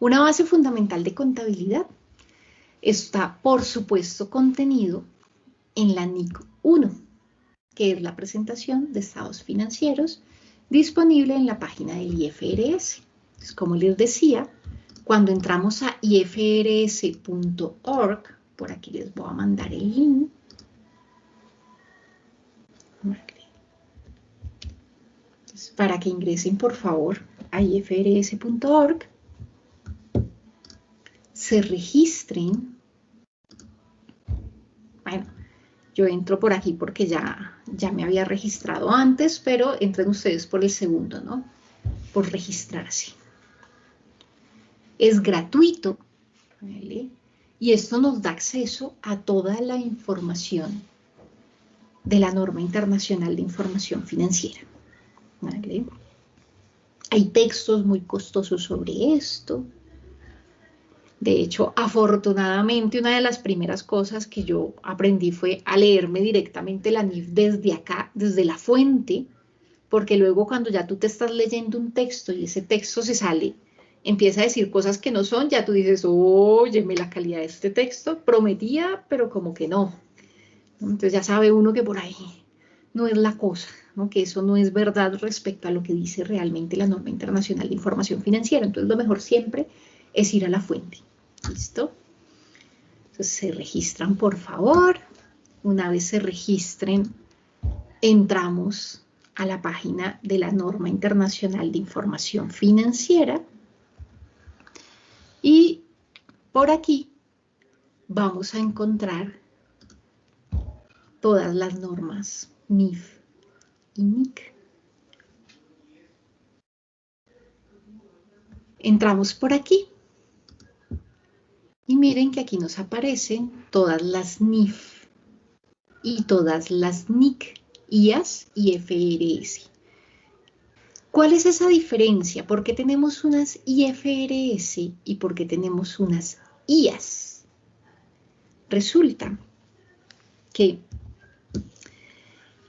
Una base fundamental de contabilidad está, por supuesto, contenido en la NIC 1, que es la presentación de estados financieros disponible en la página del IFRS. como les decía, cuando entramos a ifrs.org, por aquí les voy a mandar el link, para que ingresen por favor a ifrs.org, se registren. Bueno, yo entro por aquí porque ya, ya me había registrado antes, pero entren ustedes por el segundo, ¿no? Por registrarse. Es gratuito, ¿vale? Y esto nos da acceso a toda la información de la norma internacional de información financiera. Hay textos muy costosos sobre esto. De hecho, afortunadamente, una de las primeras cosas que yo aprendí fue a leerme directamente la NIF desde acá, desde la fuente, porque luego cuando ya tú te estás leyendo un texto y ese texto se sale, empieza a decir cosas que no son, ya tú dices, óyeme, la calidad de este texto prometía, pero como que no. Entonces ya sabe uno que por ahí no es la cosa que eso no es verdad respecto a lo que dice realmente la norma internacional de información financiera. Entonces lo mejor siempre es ir a la fuente. ¿Listo? Entonces se registran por favor. Una vez se registren, entramos a la página de la norma internacional de información financiera. Y por aquí vamos a encontrar todas las normas NIF Entramos por aquí. Y miren que aquí nos aparecen todas las NIF y todas las NIC, IAS y FRS. ¿Cuál es esa diferencia? ¿Por qué tenemos unas IFRS y por qué tenemos unas IAS? Resulta que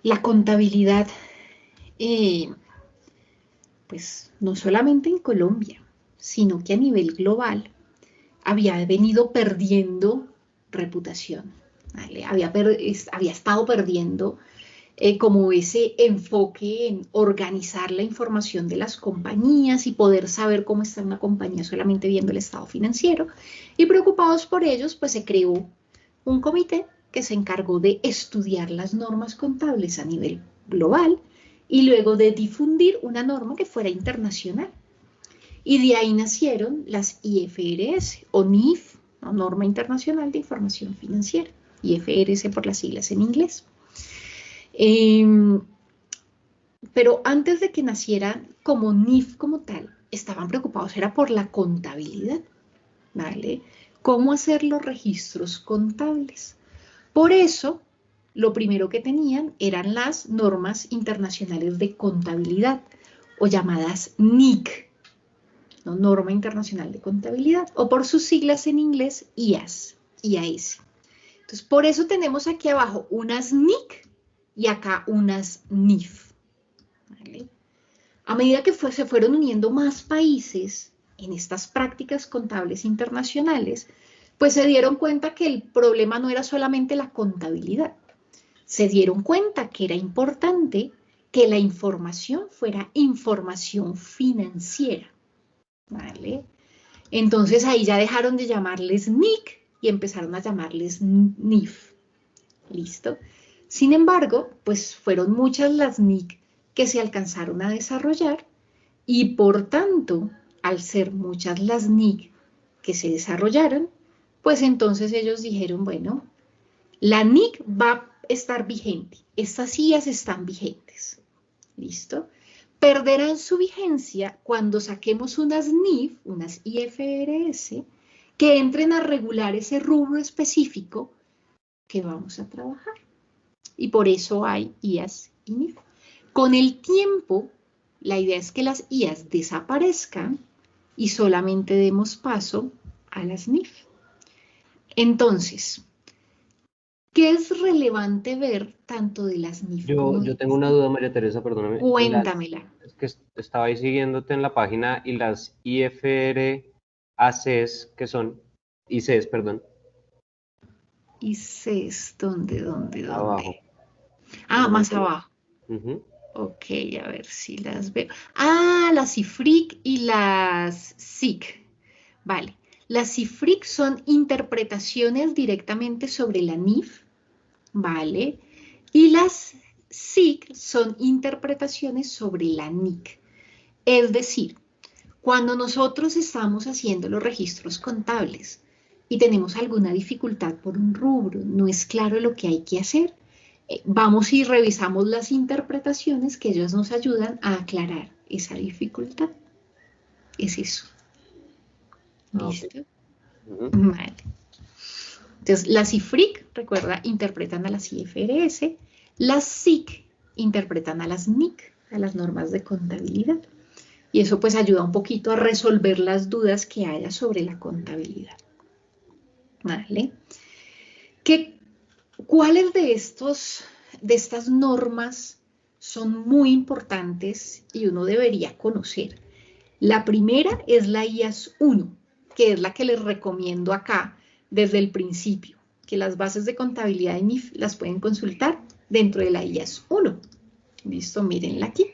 la contabilidad, eh, pues no solamente en Colombia, sino que a nivel global había venido perdiendo reputación, había, había, estado perdiendo eh, como ese enfoque en organizar la información de las compañías y poder saber cómo está una compañía solamente viendo el estado financiero. Y preocupados por ellos, pues se creó un comité que se encargó de estudiar las normas contables a nivel global y luego de difundir una norma que fuera internacional. Y de ahí nacieron las IFRS o NIF, Norma Internacional de Información Financiera, IFRS por las siglas en inglés. Em, pero antes de que naciera como NIF como tal, estaban preocupados, era por la contabilidad, ¿vale? ¿Cómo hacer los registros contables? Por eso, lo primero que tenían eran las normas internacionales de contabilidad o llamadas NIC, Norma Internacional de Contabilidad, o por sus siglas en inglés IAS, IAS. Entonces, por eso tenemos aquí abajo unas NIC y acá unas NIF. A medida que se fueron uniendo más países en estas prácticas contables internacionales, pues se dieron cuenta que el problema no era solamente la contabilidad. Se dieron cuenta que era importante que la información fuera información financiera. ¿Vale? Entonces ahí ya dejaron de llamarles NIC y empezaron a llamarles NIF. ¿Listo? Sin embargo, pues fueron muchas las NIC que se alcanzaron a desarrollar y por tanto, al ser muchas las NIC que se desarrollaron, pues entonces ellos dijeron, bueno, la NIC va a estar vigente, estas IAS están vigentes, ¿listo? Perderán su vigencia cuando saquemos unas NIF, unas IFRS, que entren a regular ese rubro específico que vamos a trabajar. Y por eso hay IAS y NIF. Con el tiempo, la idea es que las IAS desaparezcan y solamente demos paso a las NIF. Entonces, ¿qué es relevante ver tanto de las NIF yo, yo tengo una duda, María Teresa, perdóname. Cuéntamela. es que estaba ahí siguiéndote en la página y las IFRS ACs, que son ICs, perdón. ICs, ¿dónde, dónde, dónde? Abajo. Ah, más abajo. Ujú. Ok, a ver si las veo. Ah, las CIFRIC y las SIC. Vale. Las CIFRIC son interpretaciones directamente sobre la NIF, ¿vale? Y las SIC son interpretaciones sobre la NIC. Es decir, cuando nosotros estamos haciendo los registros contables y tenemos alguna dificultad por un rubro, no es claro lo que hay que hacer, eh, vamos y revisamos las interpretaciones que ellos nos ayudan a aclarar esa dificultad. Es eso. Ah. ¿Listo? Vale. Entonces, las IFRIC, recuerda, interpretan a las IFRS, las SIC interpretan a las NIC, a las normas de contabilidad. Y eso pues ayuda un poquito a resolver las dudas que haya sobre la contabilidad. ¿Vale? ¿Qué, ¿Cuáles de, estos, de estas normas son muy importantes y uno debería conocer? La primera es la IAS 1, que es la que les recomiendo acá desde el principio, que las bases de contabilidad de NIF las pueden consultar dentro de la IAS 1. Listo, mírenla aquí.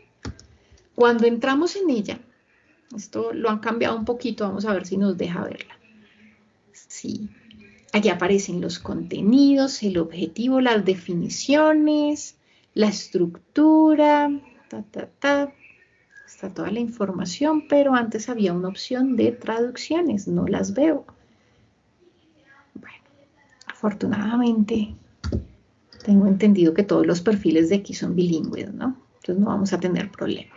Cuando entramos en ella, esto lo han cambiado un poquito, vamos a ver si nos deja verla. Sí, aquí aparecen los contenidos, el objetivo, las definiciones, la estructura. Está toda la información, pero antes había una opción de traducciones, no las veo. Afortunadamente tengo entendido que todos los perfiles de aquí son bilingües, ¿no? Entonces no vamos a tener problema.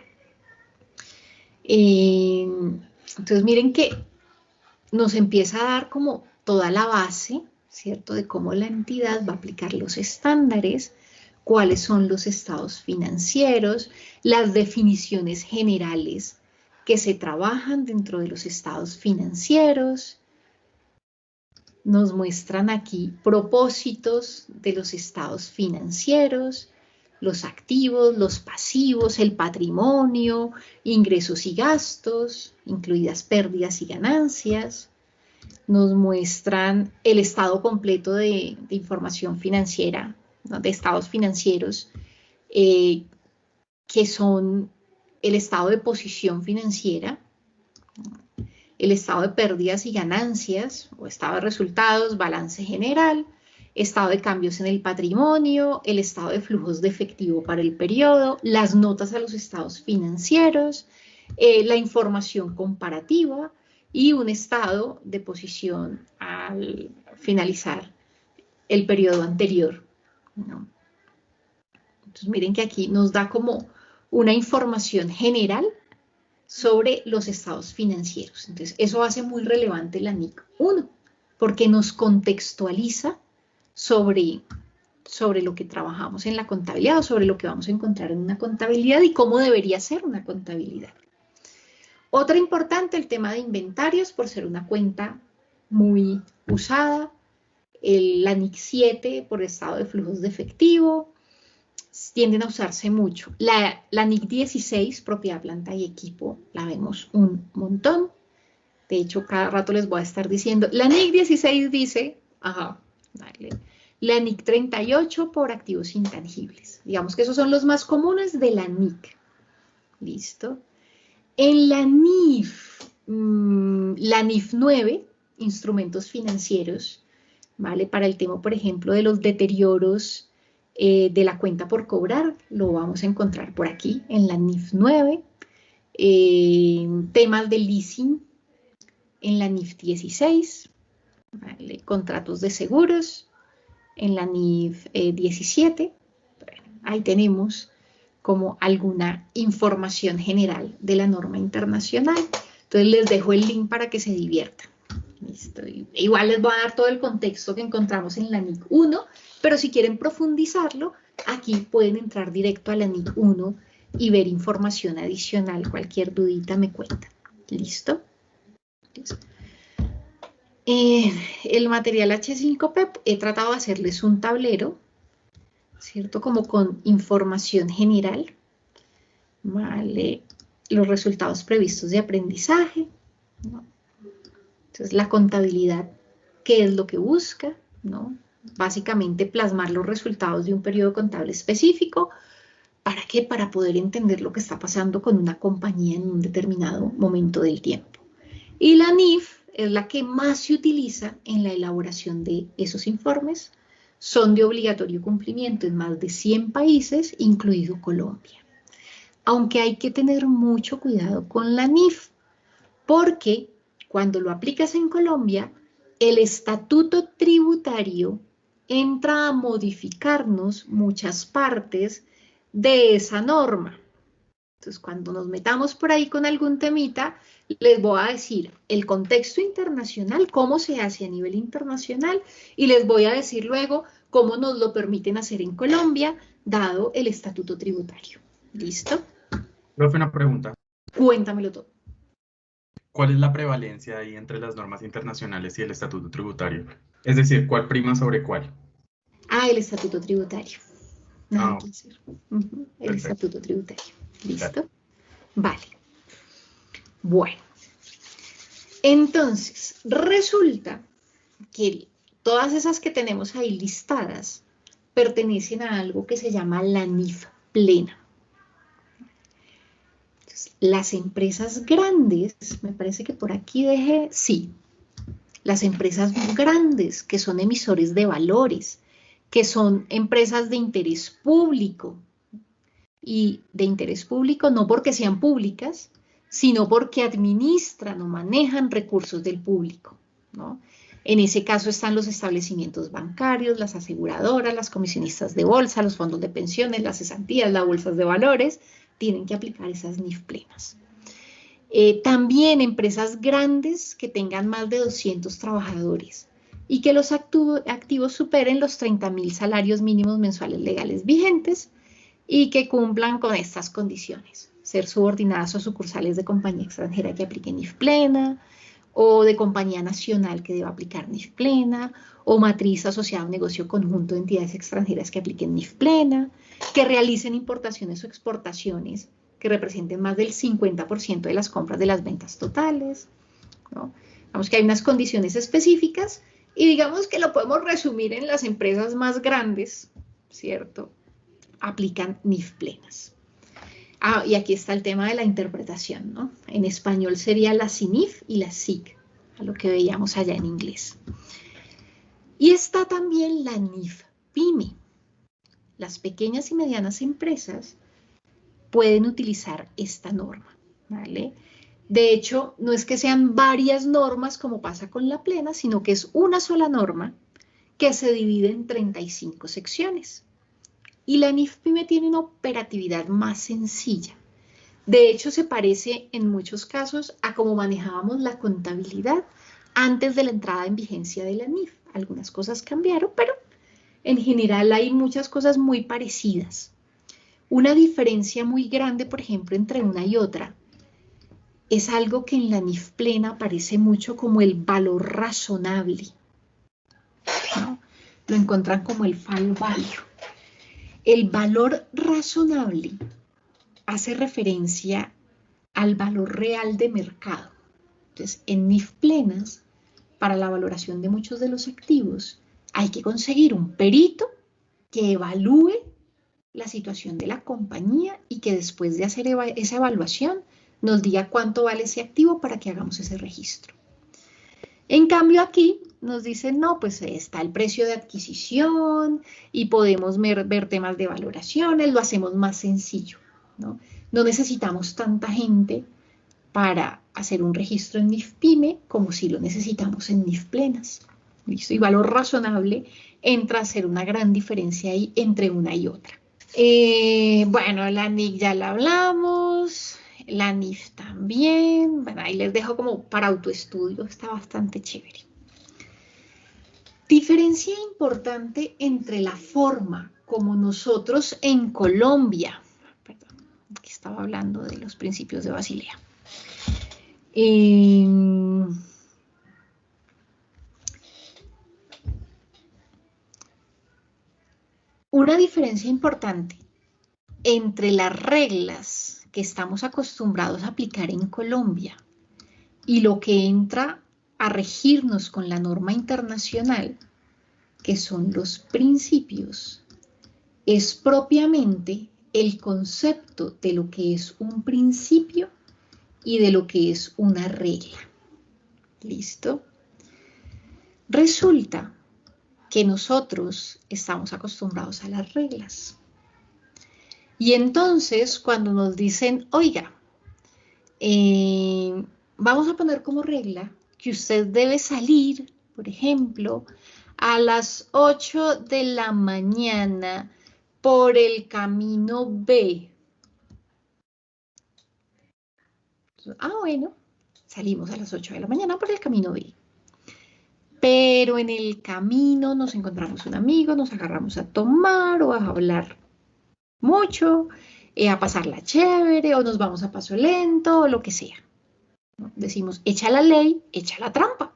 Eh, entonces miren que nos empieza a dar como toda la base, ¿cierto? De cómo la entidad va a aplicar los estándares, cuáles son los estados financieros, las definiciones generales que se trabajan dentro de los estados financieros. Nos muestran aquí propósitos de los estados financieros, los activos, los pasivos, el patrimonio, ingresos y gastos, incluidas pérdidas y ganancias. Nos muestran el estado completo de, información financiera, de estados financieros, eh, que son el estado de posición financiera, el estado de pérdidas y ganancias, o estado de resultados, balance general, estado de cambios en el patrimonio, el estado de flujos de efectivo para el periodo, las notas a los estados financieros, eh, la información comparativa y un estado de posición al finalizar el periodo anterior. ¿no? Entonces miren que aquí nos da como una información general sobre los estados financieros. Entonces eso hace muy relevante la NIC 1 porque nos contextualiza sobre, sobre lo que trabajamos en la contabilidad o sobre lo que vamos a encontrar en una contabilidad y cómo debería ser una contabilidad. Otra importante, el tema de inventarios, por ser una cuenta muy usada. El, la NIC 7 por estado de flujos de efectivo, tienden a usarse mucho. La, la NIC 16, propiedad, planta y equipo, la vemos un montón. De hecho, cada rato les voy a estar diciendo, la NIC 16 dice, ajá, Dale. La NIC 38 por activos intangibles. Digamos que esos son los más comunes de la NIC. ¿Listo? En la NIF, mmm, la NIF 9, instrumentos financieros, ¿vale? Para el tema, por ejemplo, de los deterioros eh, de la cuenta por cobrar, lo vamos a encontrar por aquí, en la NIF 9. Eh, temas de leasing, en la NIF 16, ¿vale? contratos de seguros en la NIF eh, 17. Bueno, ahí tenemos como alguna información general de la norma internacional. Entonces les dejo el link para que se diviertan. Listo. Igual les voy a dar todo el contexto que encontramos en la NIC 1, pero si quieren profundizarlo, aquí pueden entrar directo a la NIC 1 y ver información adicional. Cualquier dudita me cuenta. ¿Listo? Eh, el material H5P he tratado de hacerles un tablero, ¿cierto? Como con información general, ¿vale? Los resultados previstos de aprendizaje. Entonces, la contabilidad, ¿qué es lo que busca? ¿No? Básicamente plasmar los resultados de un periodo contable específico. ¿Para qué? Para poder entender lo que está pasando con una compañía en un determinado momento del tiempo. Y la NIF es la que más se utiliza en la elaboración de esos informes. Son de obligatorio cumplimiento en más de 100 países, incluido Colombia. Aunque hay que tener mucho cuidado con la NIF, porque cuando lo aplicas en Colombia, el estatuto tributario entra a modificarnos muchas partes de esa norma. Entonces, cuando nos metamos por ahí con algún temita, les voy a decir el contexto internacional, cómo se hace a nivel internacional, y les voy a decir luego cómo nos lo permiten hacer en Colombia, dado el estatuto tributario. ¿Listo? Profe, una pregunta. Cuéntamelo todo. ¿Cuál es la prevalencia ahí entre las normas internacionales y el estatuto tributario? Es decir, ¿cuál prima sobre cuál? Ah, el estatuto tributario. Nada Ah, que hacer. El perfecto. estatuto tributario. ¿Listo? Vale. Bueno. Entonces, resulta que todas esas que tenemos ahí listadas pertenecen a algo que se llama la NIF plena. Entonces, las empresas grandes, me parece que por aquí dejé, sí, las empresas grandes que son emisores de valores, que son empresas de interés público, y de interés público no porque sean públicas, sino porque administran o manejan recursos del público. ¿no? En ese caso están los establecimientos bancarios, las aseguradoras, las comisionistas de bolsa, los fondos de pensiones, las cesantías, las bolsas de valores, tienen que aplicar esas NIF plenas. Eh, también empresas grandes que tengan más de 200 trabajadores y que los activos superen los 30 mil salarios mínimos mensuales legales vigentes y que cumplan con estas condiciones. Ser subordinadas o sucursales de compañía extranjera que apliquen NIF plena, o de compañía nacional que deba aplicar NIF plena, o matriz asociada a un negocio conjunto de entidades extranjeras que apliquen NIF plena, que realicen importaciones o exportaciones que representen más del 50% de las compras de las ventas totales. ¿no? Vamos que hay unas condiciones específicas y digamos que lo podemos resumir en las empresas más grandes, ¿cierto? aplican NIF plenas. Ah, y aquí está el tema de la interpretación, ¿no? En español sería la CINIF y la SIC, a lo que veíamos allá en inglés. Y está también la NIF PYME. Las pequeñas y medianas empresas pueden utilizar esta norma, ¿vale? De hecho, no es que sean varias normas como pasa con la plena, sino que es una sola norma que se divide en 35 secciones. Y la NIF PYME tiene una operatividad más sencilla. De hecho, se parece en muchos casos a cómo manejábamos la contabilidad antes de la entrada en vigencia de la NIF. Algunas cosas cambiaron, pero en general hay muchas cosas muy parecidas. Una diferencia muy grande, por ejemplo, entre una y otra es algo que en la NIF plena aparece mucho como el valor razonable. ¿no? Lo encuentran como el fall value. El valor razonable hace referencia al valor real de mercado. Entonces, en NIF plenas, para la valoración de muchos de los activos, hay que conseguir un perito que evalúe la situación de la compañía y que después de hacer esa evaluación nos diga cuánto vale ese activo para que hagamos ese registro. En cambio aquí nos dicen, no, pues está el precio de adquisición y podemos ver, temas de valoraciones, lo hacemos más sencillo, ¿no? No necesitamos tanta gente para hacer un registro en NIF PYME como si lo necesitamos en NIF plenas. ¿Listo? Y valor razonable entra a ser una gran diferencia ahí entre una y otra. Eh, bueno, la NIC ya la hablamos, la NIF también. Bueno, ahí les dejo como para autoestudio, está bastante chévere. Diferencia importante entre la forma como nosotros en Colombia, perdón, aquí estaba hablando de los principios de Basilea. Eh, una diferencia importante entre las reglas que estamos acostumbrados a aplicar en Colombia y lo que entra a regirnos con la norma internacional, que son los principios, es propiamente el concepto de lo que es un principio y de lo que es una regla. ¿Listo? Resulta que nosotros estamos acostumbrados a las reglas. Y entonces cuando nos dicen, oiga, eh, vamos a poner como regla que usted debe salir, por ejemplo, a las 8 de la mañana por el camino B. Ah, bueno, salimos a las 8 de la mañana por el camino B. Pero en el camino nos encontramos un amigo, nos agarramos a tomar o a hablar mucho, eh, a pasarla chévere, o nos vamos a paso lento, o lo que sea. Decimos, echa la ley, echa la trampa.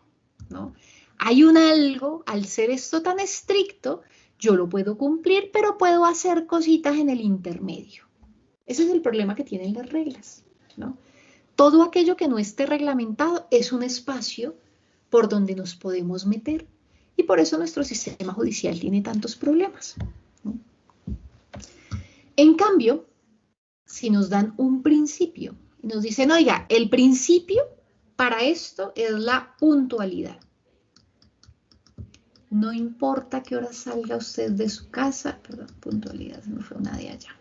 ¿no? Hay un algo, al ser esto tan estricto, yo lo puedo cumplir, pero puedo hacer cositas en el intermedio. Ese es el problema que tienen las reglas. ¿no? Todo aquello que no esté reglamentado es un espacio por donde nos podemos meter. Y por eso nuestro sistema judicial tiene tantos problemas. En cambio, si nos dan un principio y nos dicen, oiga, el principio para esto es la puntualidad. No importa qué hora salga usted de su casa, perdón, puntualidad, no fue una de allá.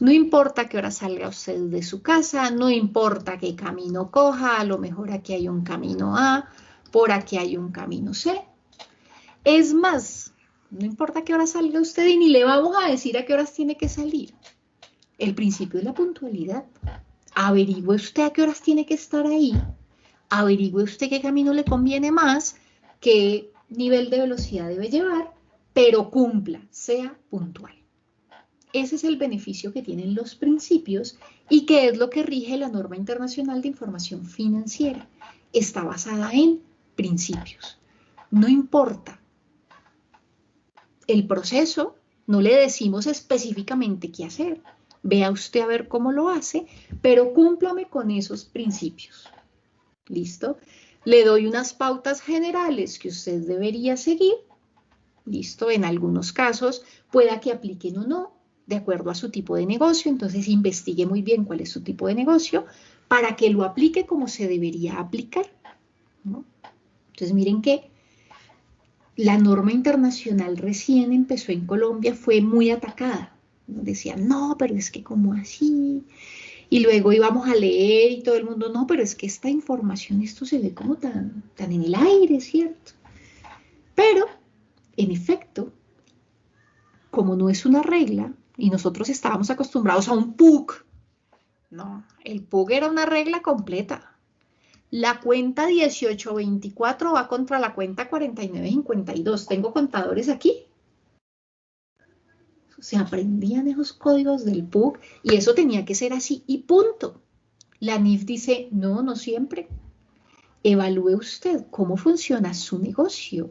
No importa qué hora salga usted de su casa, no importa qué camino coja, a lo mejor aquí hay un camino A, por aquí hay un camino C. Es más, no importa qué hora salga usted y ni le vamos a decir a qué horas tiene que salir. El principio es la puntualidad. Averigüe usted a qué horas tiene que estar ahí. Averigüe usted qué camino le conviene más, qué nivel de velocidad debe llevar, pero cumpla, sea puntual. Ese es el beneficio que tienen los principios y que es lo que rige la norma internacional de información financiera. Está basada en principios. No importa el proceso, no le decimos específicamente qué hacer. Vea usted a ver cómo lo hace, pero cúmplame con esos principios. ¿Listo? Le doy unas pautas generales que usted debería seguir. ¿Listo? En algunos casos pueda que apliquen o no, de acuerdo a su tipo de negocio, entonces investigue muy bien cuál es su tipo de negocio para que lo aplique como se debería aplicar. Entonces miren que la norma internacional recién empezó en Colombia, fue muy atacada. Decían, no, pero es que como así. Y luego íbamos a leer y todo el mundo, no, pero es que esta información, esto se ve como tan, tan en el aire, ¿cierto? Pero, en efecto, como no es una regla, y nosotros estábamos acostumbrados a un PUC. No, el PUC era una regla completa. La cuenta 1824 va contra la cuenta 4952. Tengo contadores aquí. Se aprendían esos códigos del PUC y eso tenía que ser así y punto. La NIF dice, no, no siempre. Evalúe usted cómo funciona su negocio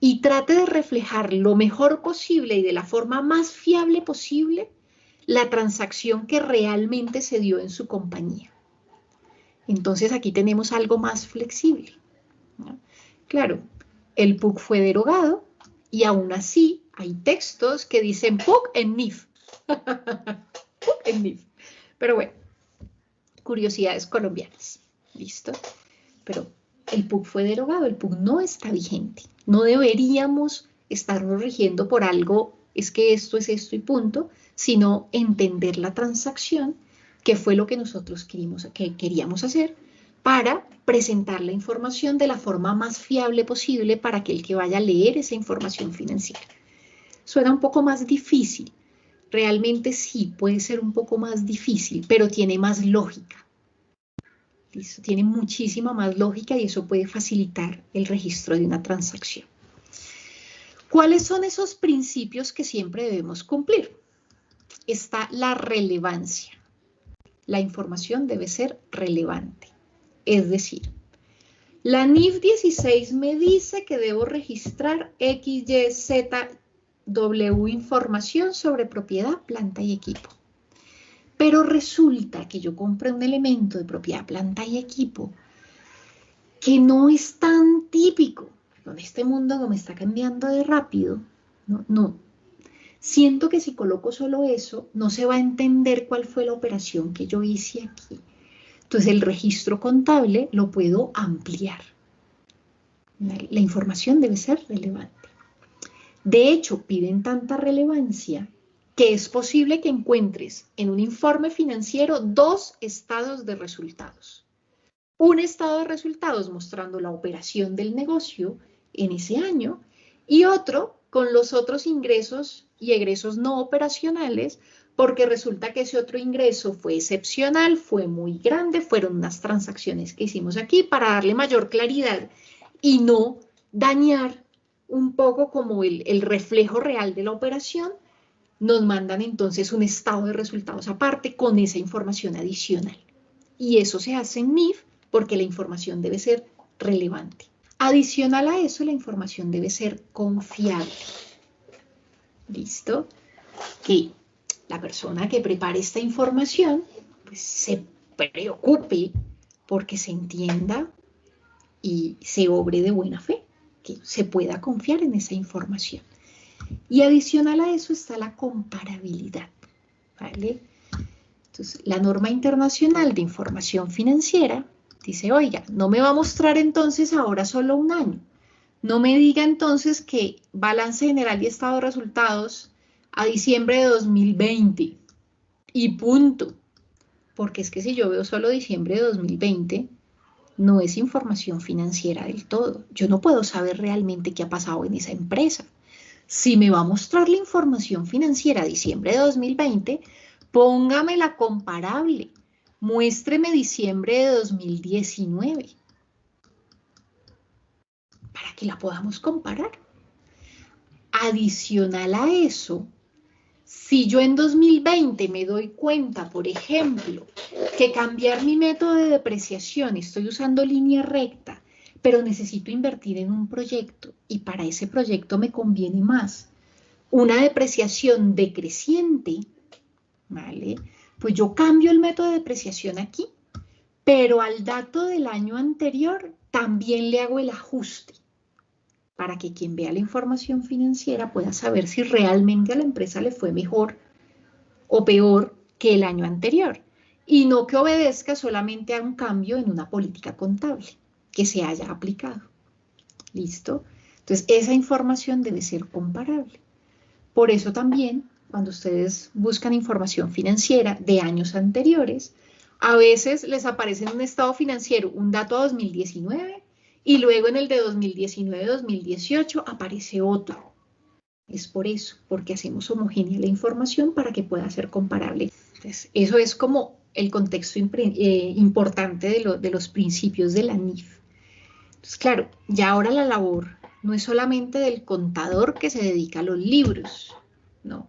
y trate de reflejar lo mejor posible y de la forma más fiable posible la transacción que realmente se dio en su compañía. Entonces aquí tenemos algo más flexible. Claro, el PUC fue derogado y aún así hay textos que dicen PUC en NIF. PUC en NIF. Pero bueno, curiosidades colombianas. ¿Listo? Pero el PUC fue derogado, el PUC no está vigente. No deberíamos estarnos rigiendo por algo, es que esto es esto y punto, sino entender la transacción, que fue lo que nosotros queríamos, que queríamos hacer, para presentar la información de la forma más fiable posible para aquel que vaya a leer esa información financiera. Suena un poco más difícil, realmente sí, puede ser un poco más difícil, pero tiene más lógica. Tiene muchísima más lógica y eso puede facilitar el registro de una transacción. ¿Cuáles son esos principios que siempre debemos cumplir? Está la relevancia. La información debe ser relevante. Es decir, la NIF 16 me dice que debo registrar X, Y, Z, W información sobre propiedad, planta y equipo. Pero resulta que yo compré un elemento de propiedad, planta y equipo que no es tan típico. Con este mundo como está cambiando de rápido, no, no. Siento que si coloco solo eso, no se va a entender cuál fue la operación que yo hice aquí. Entonces el registro contable lo puedo ampliar. La información debe ser relevante. De hecho, piden tanta relevancia que es posible que encuentres en un informe financiero dos estados de resultados. Un estado de resultados mostrando la operación del negocio en ese año y otro con los otros ingresos y egresos no operacionales porque resulta que ese otro ingreso fue excepcional, fue muy grande, fueron unas transacciones que hicimos aquí para darle mayor claridad y no dañar un poco como el, el reflejo real de la operación nos mandan entonces un estado de resultados aparte con esa información adicional. Y eso se hace en NIF porque la información debe ser relevante. Adicional a eso, la información debe ser confiable. ¿Listo? Que la persona que prepare esta información pues, se preocupe porque se entienda y se obre de buena fe, que se pueda confiar en esa información. Y adicional a eso está la comparabilidad. ¿vale? Entonces, la norma internacional de información financiera dice, oiga, no me va a mostrar entonces ahora solo un año. No me diga entonces que balance general y estado de resultados a diciembre de 2020 y punto. Porque es que si yo veo solo diciembre de 2020, no es información financiera del todo. Yo no puedo saber realmente qué ha pasado en esa empresa. Si me va a mostrar la información financiera diciembre de 2020, póngamela comparable. Muéstreme diciembre de 2019 para que la podamos comparar. Adicional a eso, si yo en 2020 me doy cuenta, por ejemplo, que cambiar mi método de depreciación, estoy usando línea recta, pero necesito invertir en un proyecto y para ese proyecto me conviene más una depreciación decreciente, ¿vale? Pues yo cambio el método de depreciación aquí, pero al dato del año anterior también le hago el ajuste para que quien vea la información financiera pueda saber si realmente a la empresa le fue mejor o peor que el año anterior y no que obedezca solamente a un cambio en una política contable que se haya aplicado. ¿Listo? Entonces, esa información debe ser comparable. Por eso también, cuando ustedes buscan información financiera de años anteriores, a veces les aparece en un estado financiero un dato a 2019 y luego en el de 2019-2018 aparece otro. Es por eso, porque hacemos homogénea la información para que pueda ser comparable. Entonces, eso es como el contexto eh, importante de, de los principios de la NIF. Entonces, claro, ya ahora la labor no es solamente del contador que se dedica a los libros, no.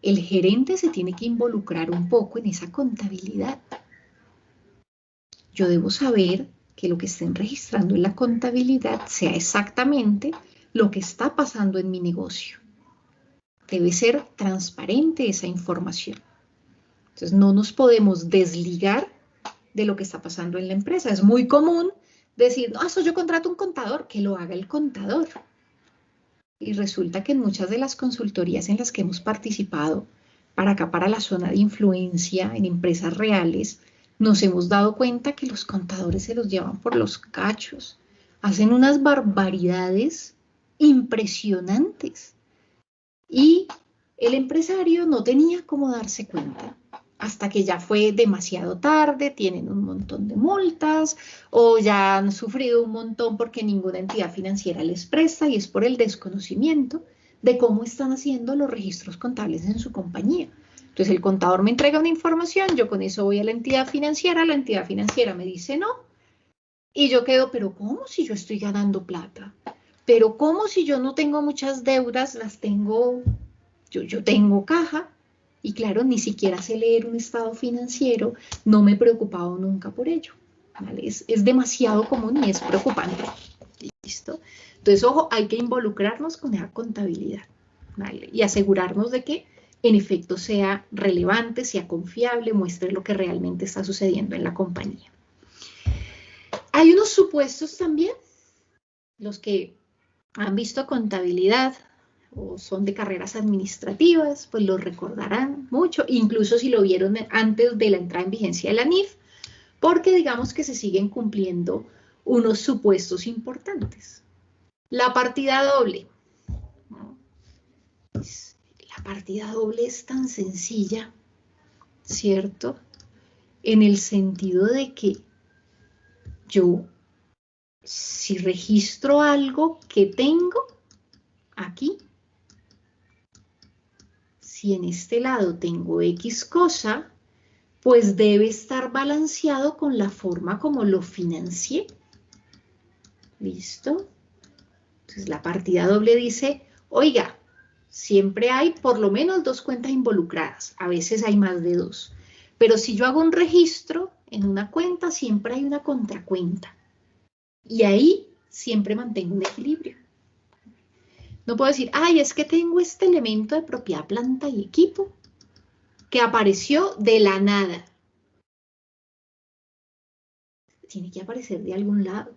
El gerente se tiene que involucrar un poco en esa contabilidad. Yo debo saber que lo que estén registrando en la contabilidad sea exactamente lo que está pasando en mi negocio. Debe ser transparente esa información. Entonces no nos podemos desligar de lo que está pasando en la empresa. Es muy común decir, no, eso yo contrato un contador, que lo haga el contador. Y resulta que en muchas de las consultorías en las que hemos participado, para acá, para la zona de influencia en empresas reales, nos hemos dado cuenta que los contadores se los llevan por los cachos. Hacen unas barbaridades impresionantes. Y el empresario no tenía cómo darse cuenta hasta que ya fue demasiado tarde, tienen un montón de multas o ya han sufrido un montón porque ninguna entidad financiera les presta y es por el desconocimiento de cómo están haciendo los registros contables en su compañía. Entonces el contador me entrega una información, yo con eso voy a la entidad financiera, la entidad financiera me dice no y yo quedo, pero ¿cómo si yo estoy ganando plata? Pero ¿cómo si yo no tengo muchas deudas, las tengo, yo, yo tengo caja? Y claro, ni siquiera sé leer un estado financiero, no me he preocupado nunca por ello. Es, demasiado común y es preocupante. ¿Listo? Entonces, ojo, hay que involucrarnos con esa contabilidad y asegurarnos de que en efecto sea relevante, sea confiable, muestre lo que realmente está sucediendo en la compañía. Hay unos supuestos también, los que han visto contabilidad o son de carreras administrativas, pues lo recordarán mucho, incluso si lo vieron antes de la entrada en vigencia de la NIF, porque digamos que se siguen cumpliendo unos supuestos importantes. La partida doble. Pues, la partida doble es tan sencilla, ¿cierto? En el sentido de que yo, si registro algo que tengo aquí, si en este lado tengo X cosa, pues debe estar balanceado con la forma como lo financié. ¿Listo? Entonces la partida doble dice, oiga, siempre hay por lo menos dos cuentas involucradas, a veces hay más de dos. Pero si yo hago un registro en una cuenta, siempre hay una contracuenta. Y ahí siempre mantengo un equilibrio. No puedo decir, ay, es que tengo este elemento de propiedad planta y equipo que apareció de la nada. Tiene que aparecer de algún lado.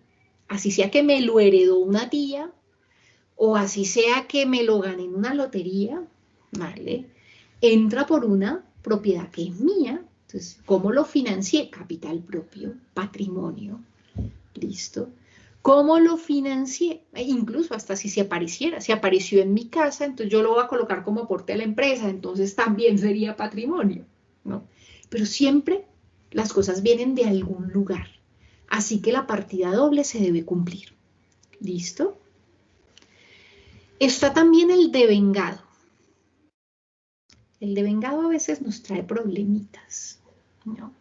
Así sea que me lo heredó una tía o así sea que me lo gané en una lotería, ¿vale? Entra por una propiedad que es mía. Entonces, ¿cómo lo financié? Capital propio, patrimonio. ¿Listo? ¿Cómo lo financié? E incluso hasta si se apareciera, si apareció en mi casa, entonces yo lo voy a colocar como aporte a la empresa, entonces también sería patrimonio, ¿no? Pero siempre las cosas vienen de algún lugar. Así que la partida doble se debe cumplir. ¿Listo? Está también el devengado. El devengado a veces nos trae problemitas. ¿no?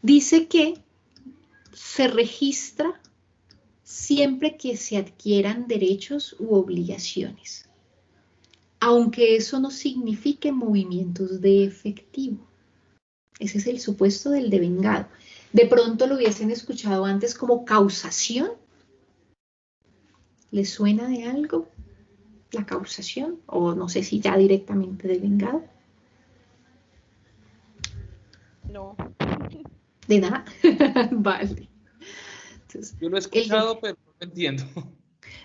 Dice que se registra siempre que se adquieran derechos u obligaciones, aunque eso no signifique movimientos de efectivo. Ese es el supuesto del devengado. De pronto lo hubiesen escuchado antes como causación. ¿Le suena de algo la causación? O no sé si ya directamente devengado. No. De nada. vale. Yo lo he escuchado, pero no entiendo.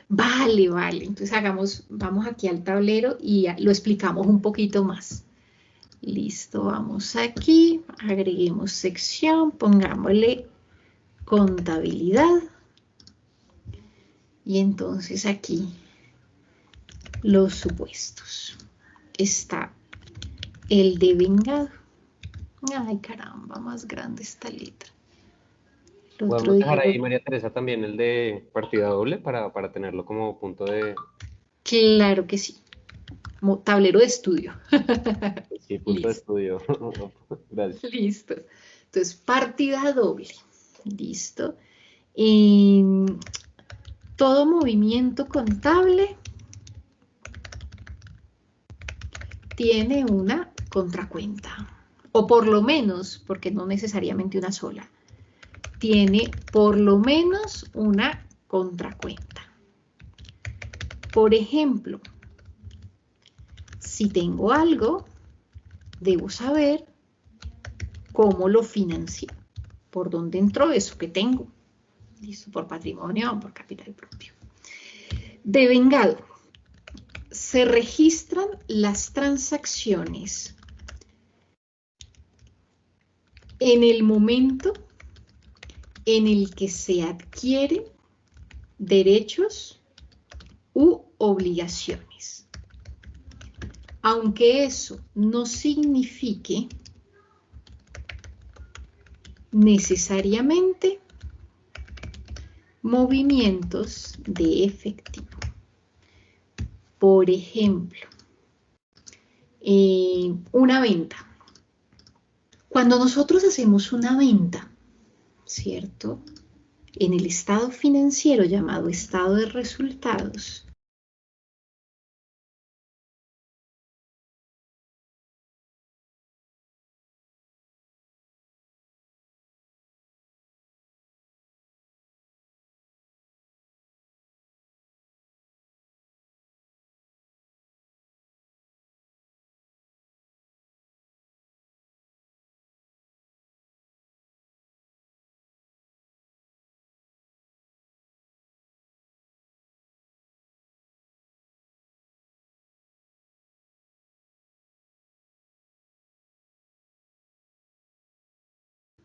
Vale, vale. Entonces hagamos, vamos aquí al tablero y lo explicamos un poquito más. Listo, vamos aquí, agreguemos sección, pongámosle contabilidad. Y entonces aquí los supuestos. Está el de vengado. Ay, caramba, más grande esta letra. Podemos dejar ahí, María Teresa, también el de partida doble para, tenerlo como punto de... Claro que sí. Como tablero de estudio. Sí, punto de estudio. Gracias. Listo. Entonces, partida doble. Listo. Y todo movimiento contable tiene una contracuenta. O por lo menos, porque no necesariamente una sola tiene por lo menos una contracuenta. Por ejemplo, si tengo algo, debo saber cómo lo financié, por dónde entró eso que tengo. Listo, por patrimonio o por capital propio. De vengado, se registran las transacciones en el momento en el que se adquieren derechos u obligaciones. Aunque eso no signifique necesariamente movimientos de efectivo. Por ejemplo, eh, una venta. Cuando nosotros hacemos una venta, ¿cierto? En el estado financiero llamado estado de resultados,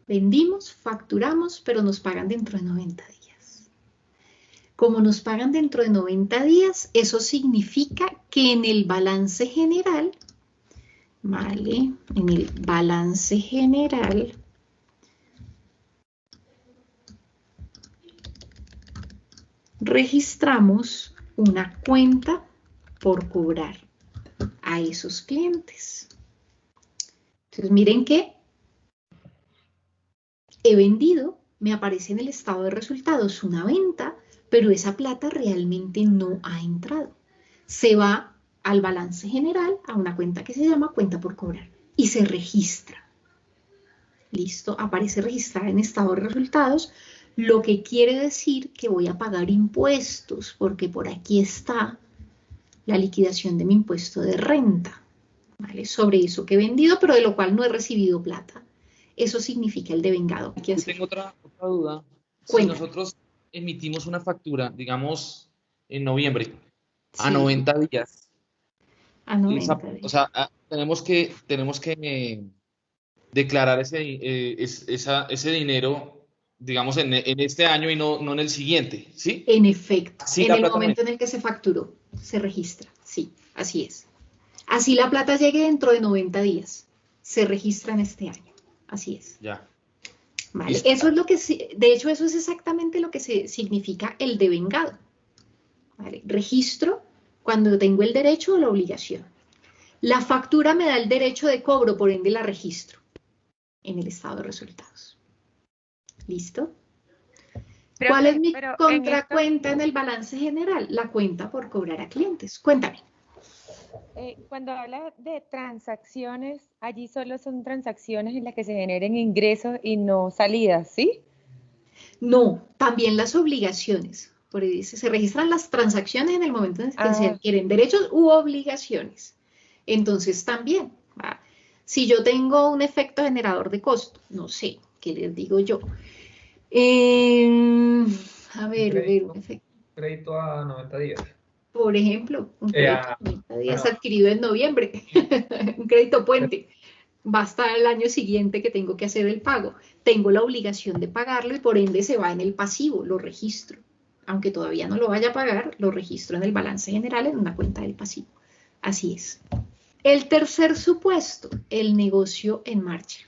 Vendimos, facturamos, pero nos pagan dentro de 90 días. Como nos pagan dentro de 90 días, eso significa que en el balance general, ¿vale? En el balance general, registramos una cuenta por cobrar a esos clientes. Entonces miren que he vendido, me aparece en el estado de resultados una venta, pero esa plata realmente no ha entrado. Se va al balance general, a una cuenta que se llama cuenta por cobrar y se registra. Listo, aparece registrada en estado de resultados, lo que quiere decir que voy a pagar impuestos, porque por aquí está la liquidación de mi impuesto de renta. Sobre eso que he vendido, pero de lo cual no he recibido plata. Eso significa el devengado. ¿Qué Tengo otra, duda. Si nosotros emitimos una factura, digamos, en noviembre, a 90 días. A 90 días. O sea, tenemos que, tenemos que declarar ese, eh, ese dinero, digamos, en, este año y no, no, en el siguiente, ¿sí? En efecto. en el momento en el que se facturó, se registra. Sí, así es. Así la plata llegue dentro de 90 días. Se registra en este año. Así es. Ya. Vale. Eso es lo que, de hecho, eso es exactamente lo que se, significa el devengado. ¿Vale? Registro cuando tengo el derecho o la obligación. La factura me da el derecho de cobro, por ende la registro en el estado de resultados. ¿Listo? ¿Cuál es mi contracuenta en, en el balance general? La cuenta por cobrar a clientes. Cuéntame. Eh, cuando habla de transacciones, allí solo son transacciones en las que se generen ingresos y no salidas, ¿sí? No, también las obligaciones. Por ahí dice, se registran las transacciones en el momento en que se ah. adquieren derechos u obligaciones. Entonces también, si yo tengo un efecto generador de costo, no sé, ¿qué les digo yo? Em, a ver, a ver, un efecto. Crédito a 90 días por ejemplo, un crédito días adquirido en noviembre, un crédito puente, va hasta el año siguiente que tengo que hacer el pago. Tengo la obligación de pagarlo y por ende se va en el pasivo, lo registro. Aunque todavía no lo vaya a pagar, lo registro en el balance general en una cuenta del pasivo. Así es. El tercer supuesto, el negocio en marcha.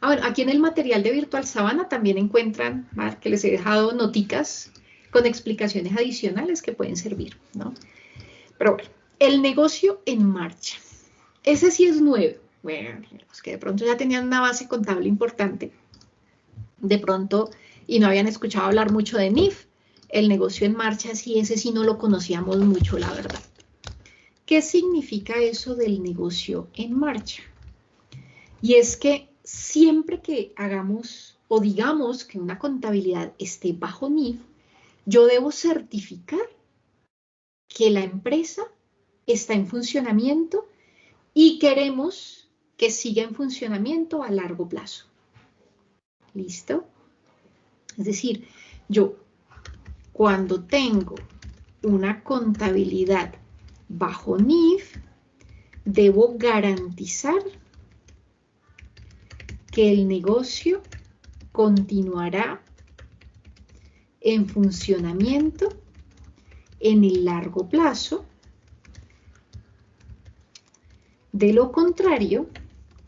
Ahora, aquí en el material de Virtual Sabana también encuentran, que les he dejado noticas con explicaciones adicionales que pueden servir, ¿no? Pero bueno, el negocio en marcha. Ese sí es nuevo. Bueno, los que de pronto ya tenían una base contable importante, de pronto, y no habían escuchado hablar mucho de NIF, el negocio en marcha, sí, ese sí no lo conocíamos mucho, la verdad. ¿Qué significa eso del negocio en marcha? Y es que siempre que hagamos o digamos que una contabilidad esté bajo NIF, yo debo certificar que la empresa está en funcionamiento y queremos que siga en funcionamiento a largo plazo. ¿Listo? Es decir, yo cuando tengo una contabilidad bajo NIF, debo garantizar que el negocio continuará en funcionamiento en el largo plazo. De lo contrario,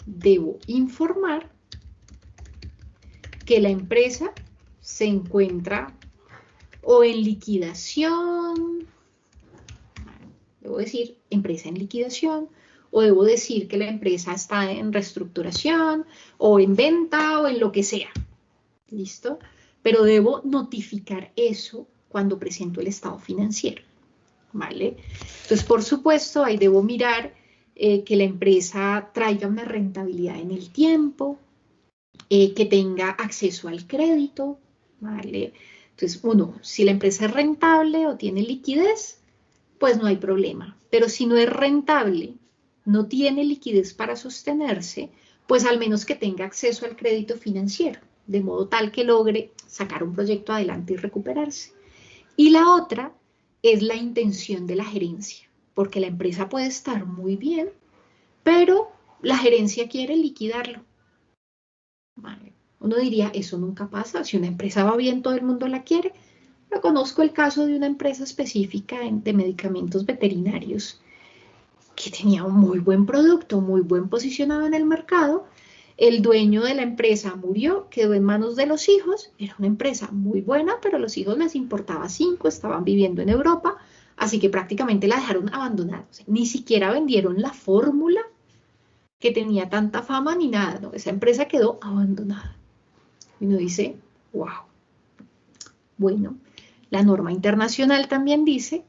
debo informar que la empresa se encuentra o en liquidación, debo decir empresa en liquidación, o debo decir que la empresa está en reestructuración, o en venta, o en lo que sea. ¿Listo? Pero debo notificar eso cuando presento el estado financiero. ¿Vale? Entonces, por supuesto, ahí debo mirar eh, que la empresa traiga una rentabilidad en el tiempo, eh, que tenga acceso al crédito, ¿vale? Entonces, uno, si la empresa es rentable o tiene liquidez, pues no hay problema. Pero si no es rentable, no tiene liquidez para sostenerse, pues al menos que tenga acceso al crédito financiero de modo tal que logre sacar un proyecto adelante y recuperarse. Y la otra es la intención de la gerencia, porque la empresa puede estar muy bien, pero la gerencia quiere liquidarlo. Uno diría, eso nunca pasa, si una empresa va bien, todo el mundo la quiere. Pero conozco el caso de una empresa específica de medicamentos veterinarios que tenía un muy buen producto, muy buen posicionado en el mercado. El dueño de la empresa murió, quedó en manos de los hijos. Era una empresa muy buena, pero los hijos les importaba cinco, estaban viviendo en Europa, así que prácticamente la dejaron abandonada. ni siquiera vendieron la fórmula que tenía tanta fama ni nada. Esa empresa quedó abandonada. Y uno dice, wow. Bueno, la norma internacional también dice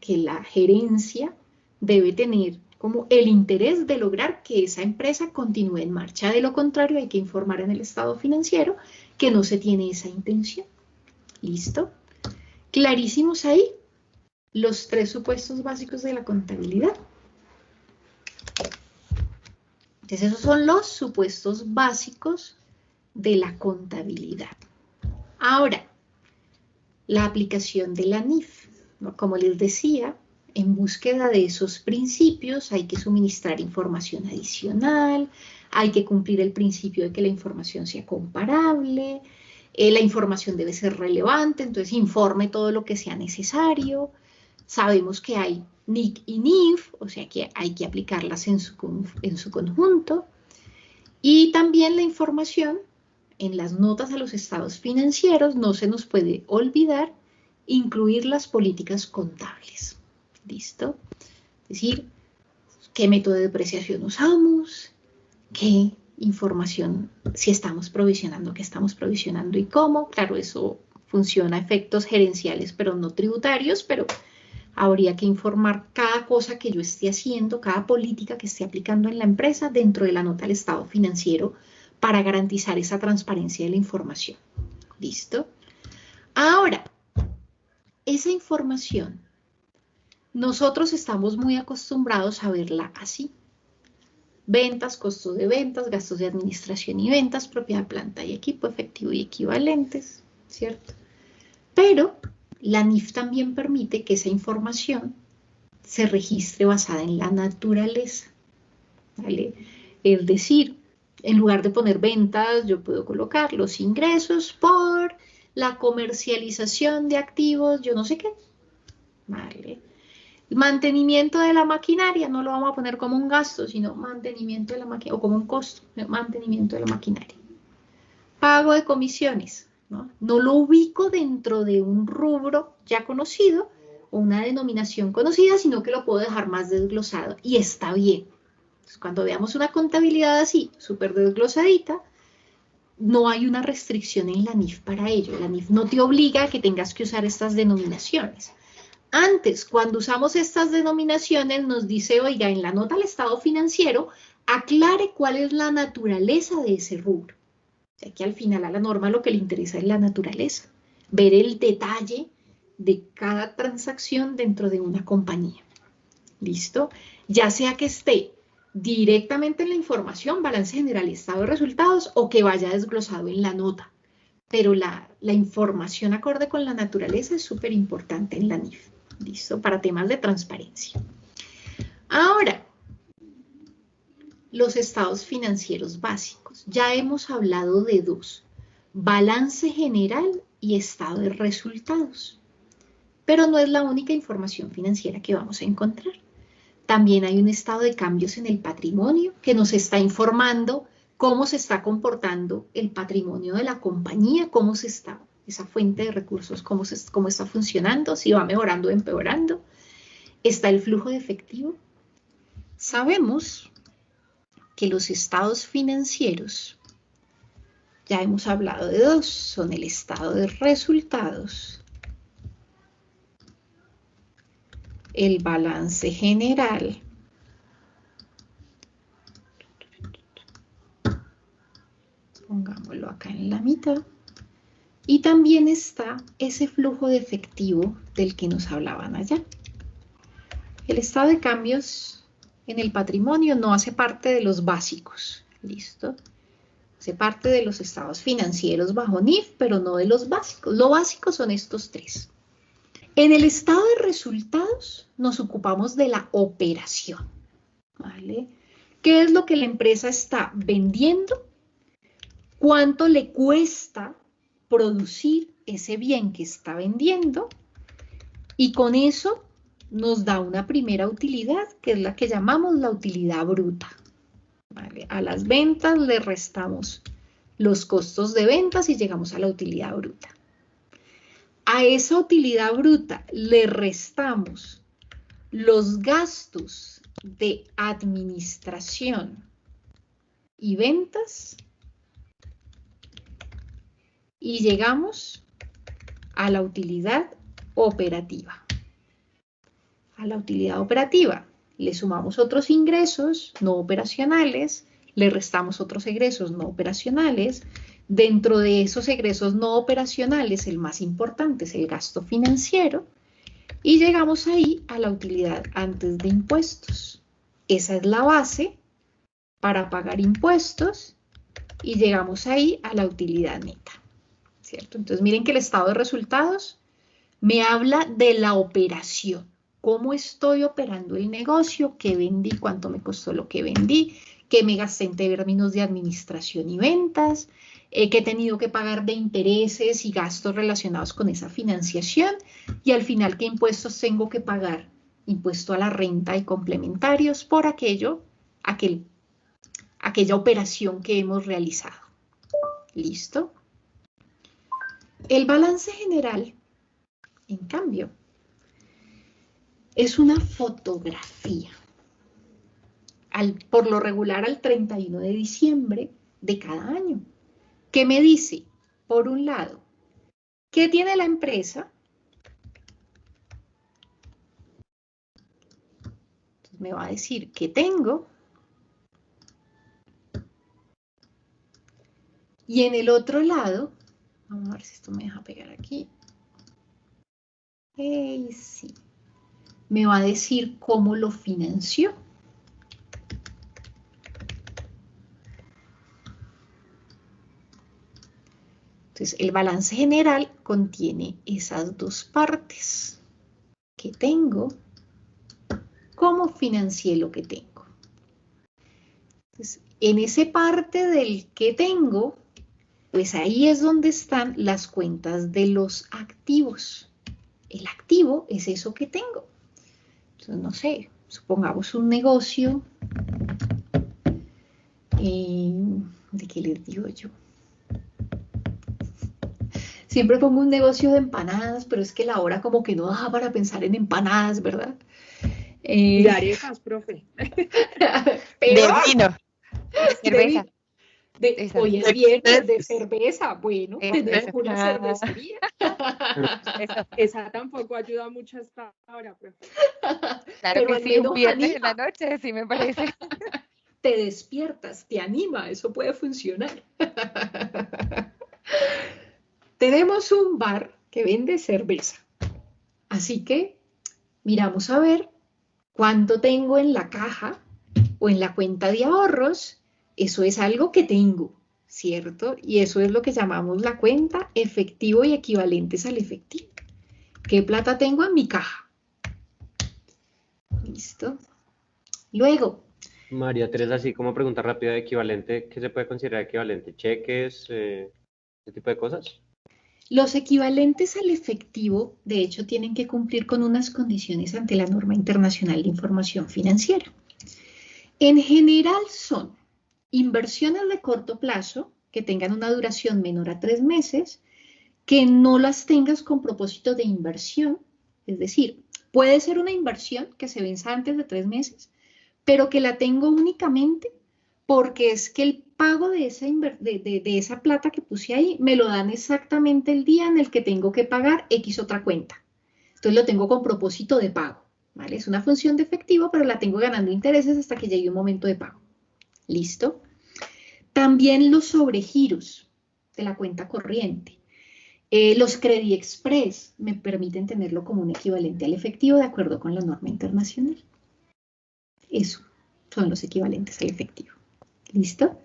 que la gerencia debe tener como el interés de lograr que esa empresa continúe en marcha. De lo contrario, hay que informar en el estado financiero que no se tiene esa intención. ¿Listo? Clarísimos ahí los tres supuestos básicos de la contabilidad. Entonces, esos son los supuestos básicos de la contabilidad. Ahora, la aplicación de la NIF. Como les decía, en búsqueda de esos principios hay que suministrar información adicional, hay que cumplir el principio de que la información sea comparable, eh, la información debe ser relevante, entonces informe todo lo que sea necesario. Sabemos que hay NIC y NIF, o sea que hay que aplicarlas en su, en su conjunto. Y también la información en las notas a los estados financieros no se nos puede olvidar incluir las políticas contables. ¿Listo? Es decir, qué método de depreciación usamos, qué información, si estamos provisionando, qué estamos provisionando y cómo. Claro, eso funciona a efectos gerenciales, pero no tributarios, pero habría que informar cada cosa que yo esté haciendo, cada política que esté aplicando en la empresa dentro de la nota del estado financiero para garantizar esa transparencia de la información. ¿Listo? Ahora, esa información, nosotros estamos muy acostumbrados a verla así. Ventas, costos de ventas, gastos de administración y ventas, propiedad, planta y equipo, efectivo y equivalentes, ¿cierto? Pero la NIF también permite que esa información se registre basada en la naturaleza. ¿vale? Es decir, en lugar de poner ventas, yo puedo colocar los ingresos por la comercialización de activos, yo no sé qué. ¿Vale? Mantenimiento de la maquinaria, no lo vamos a poner como un gasto, sino mantenimiento de la maquinaria, o como un costo, mantenimiento de la maquinaria. Pago de comisiones, ¿no? lo ubico dentro de un rubro ya conocido o una denominación conocida, sino que lo puedo dejar más desglosado y está bien. cuando veamos una contabilidad así, súper desglosadita, no hay una restricción en la NIF para ello. La NIF no te obliga a que tengas que usar estas denominaciones. Antes, cuando usamos estas denominaciones, nos dice, oiga, en la nota al estado financiero, aclare cuál es la naturaleza de ese rubro. O que al final a la norma lo que le interesa es la naturaleza, ver el detalle de cada transacción dentro de una compañía. ¿Listo? Ya sea que esté directamente en la información, balance general y estado de resultados, o que vaya desglosado en la nota. Pero la, la información acorde con la naturaleza es súper importante en la NIF. ¿Listo? Para temas de transparencia. Ahora, los estados financieros básicos. Ya hemos hablado de dos, balance general y estado de resultados. Pero no es la única información financiera que vamos a encontrar. También hay un estado de cambios en el patrimonio que nos está informando cómo se está comportando el patrimonio de la compañía, cómo se está, esa fuente de recursos, cómo, cómo está funcionando, si va mejorando o empeorando. Está el flujo de efectivo. Sabemos que los estados financieros, ya hemos hablado de dos, son el estado de resultados, el balance general, pongámoslo acá en la mitad, y también está ese flujo de efectivo del que nos hablaban allá. El estado de cambios en el patrimonio no hace parte de los básicos, ¿listo? Hace parte de los estados financieros bajo NIF, pero no de los básicos. Lo básico son estos tres. En el estado de resultados nos ocupamos de la operación, ¿vale? ¿Qué es lo que la empresa está vendiendo? cuánto le cuesta producir ese bien que está vendiendo y con eso nos da una primera utilidad, que es la que llamamos la utilidad bruta. A las ventas le restamos los costos de ventas y llegamos a la utilidad bruta. A esa utilidad bruta le restamos los gastos de administración y ventas y llegamos a la utilidad operativa. A la utilidad operativa le sumamos otros ingresos no operacionales, le restamos otros egresos no operacionales. Dentro de esos egresos no operacionales, el más importante es el gasto financiero. Y llegamos ahí a la utilidad antes de impuestos. Esa es la base para pagar impuestos y llegamos ahí a la utilidad neta. ¿Cierto? Entonces miren que el estado de resultados me habla de la operación. ¿Cómo estoy operando el negocio? ¿Qué vendí? ¿Cuánto me costó lo que vendí? ¿Qué me gasté en términos de administración y ventas? Eh, ¿Qué he tenido que pagar de intereses y gastos relacionados con esa financiación? Y al final, ¿qué impuestos tengo que pagar? Impuesto a la renta y complementarios por aquello, aquel, aquella operación que hemos realizado. ¿Listo? El balance general, en cambio, es una fotografía. por lo regular al 31 de diciembre de cada año. ¿Qué me dice? Por un lado, ¿qué tiene la empresa? me va a decir qué tengo. Y en el otro lado, vamos a ver si esto me deja pegar aquí. sí me va a decir cómo lo financió. Entonces, el balance general contiene esas dos partes. que tengo? ¿Cómo financié lo que tengo? Entonces, en esa parte del que tengo, pues ahí es donde están las cuentas de los activos. El activo es eso que tengo no sé, supongamos un negocio, eh, ¿de qué les digo yo? Siempre pongo un negocio de empanadas, pero es que la hora como que no da para pensar en empanadas, ¿verdad? Eh, de arepas, profe. de vino. cerveza. Hoy es viernes de cerveza, bueno, tenemos una cervecería. Esa, tampoco ayuda mucho hasta ahora, profe. Claro que sí, un viernes en la noche, sí me parece. Te despiertas, te anima, eso puede funcionar. Tenemos un bar que vende cerveza, así que miramos a ver cuánto tengo en la caja o en la cuenta de ahorros eso es algo que tengo, ¿cierto? Y eso es lo que llamamos la cuenta efectivo y equivalentes al efectivo. ¿Qué plata tengo en mi caja? Listo. Luego. María Teresa, así como pregunta rápida de equivalente, ¿qué se puede considerar equivalente? ¿Cheques? Eh, ¿Ese tipo de cosas? Los equivalentes al efectivo, de hecho, tienen que cumplir con unas condiciones ante la norma internacional de información financiera. En general son inversiones de corto plazo que tengan una duración menor a tres meses, que no las tengas con propósito de inversión, es decir, puede ser una inversión que se venza antes de tres meses, pero que la tengo únicamente porque es que el pago de esa, plata que puse ahí me lo dan exactamente el día en el que tengo que pagar X otra cuenta. Entonces lo tengo con propósito de pago, ¿vale? Es una función de efectivo, pero la tengo ganando intereses hasta que llegue un momento de pago. ¿Listo? También los sobregiros de la cuenta corriente. Eh, los Credit Express me permiten tenerlo como un equivalente al efectivo de acuerdo con la norma internacional. Eso son los equivalentes al efectivo. ¿Listo?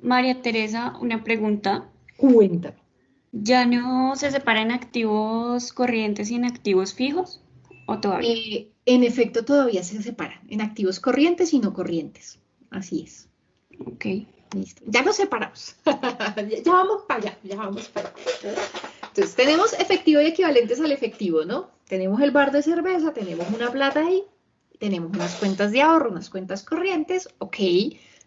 María Teresa, una pregunta. Cuéntame. ¿Ya no se separan activos corrientes y en activos fijos? ¿O todavía? Eh, en efecto, todavía se separan en activos corrientes y no corrientes. Así es. Ok. Listo. Ya nos separamos. ya vamos para allá, ya vamos para allá. Entonces, tenemos efectivo y equivalentes al efectivo, ¿no? Tenemos el bar de cerveza, tenemos una plata ahí, tenemos unas cuentas de ahorro, unas cuentas corrientes, ok.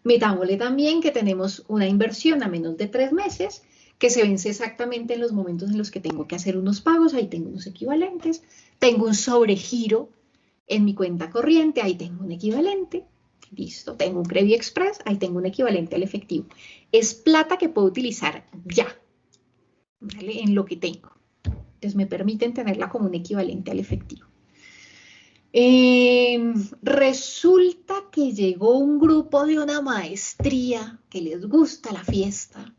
Metámosle también que tenemos una inversión a menos de tres meses, que se vence exactamente en los momentos en los que tengo que hacer unos pagos, ahí tengo unos equivalentes. Tengo un sobregiro en mi cuenta corriente, ahí tengo un equivalente. Listo, tengo un Credit Express, ahí tengo un equivalente al efectivo. Es plata que puedo utilizar ya, ¿vale? En lo que tengo. Entonces me permiten tenerla como un equivalente al efectivo. Em, resulta que llegó un grupo de una maestría que les gusta la fiesta,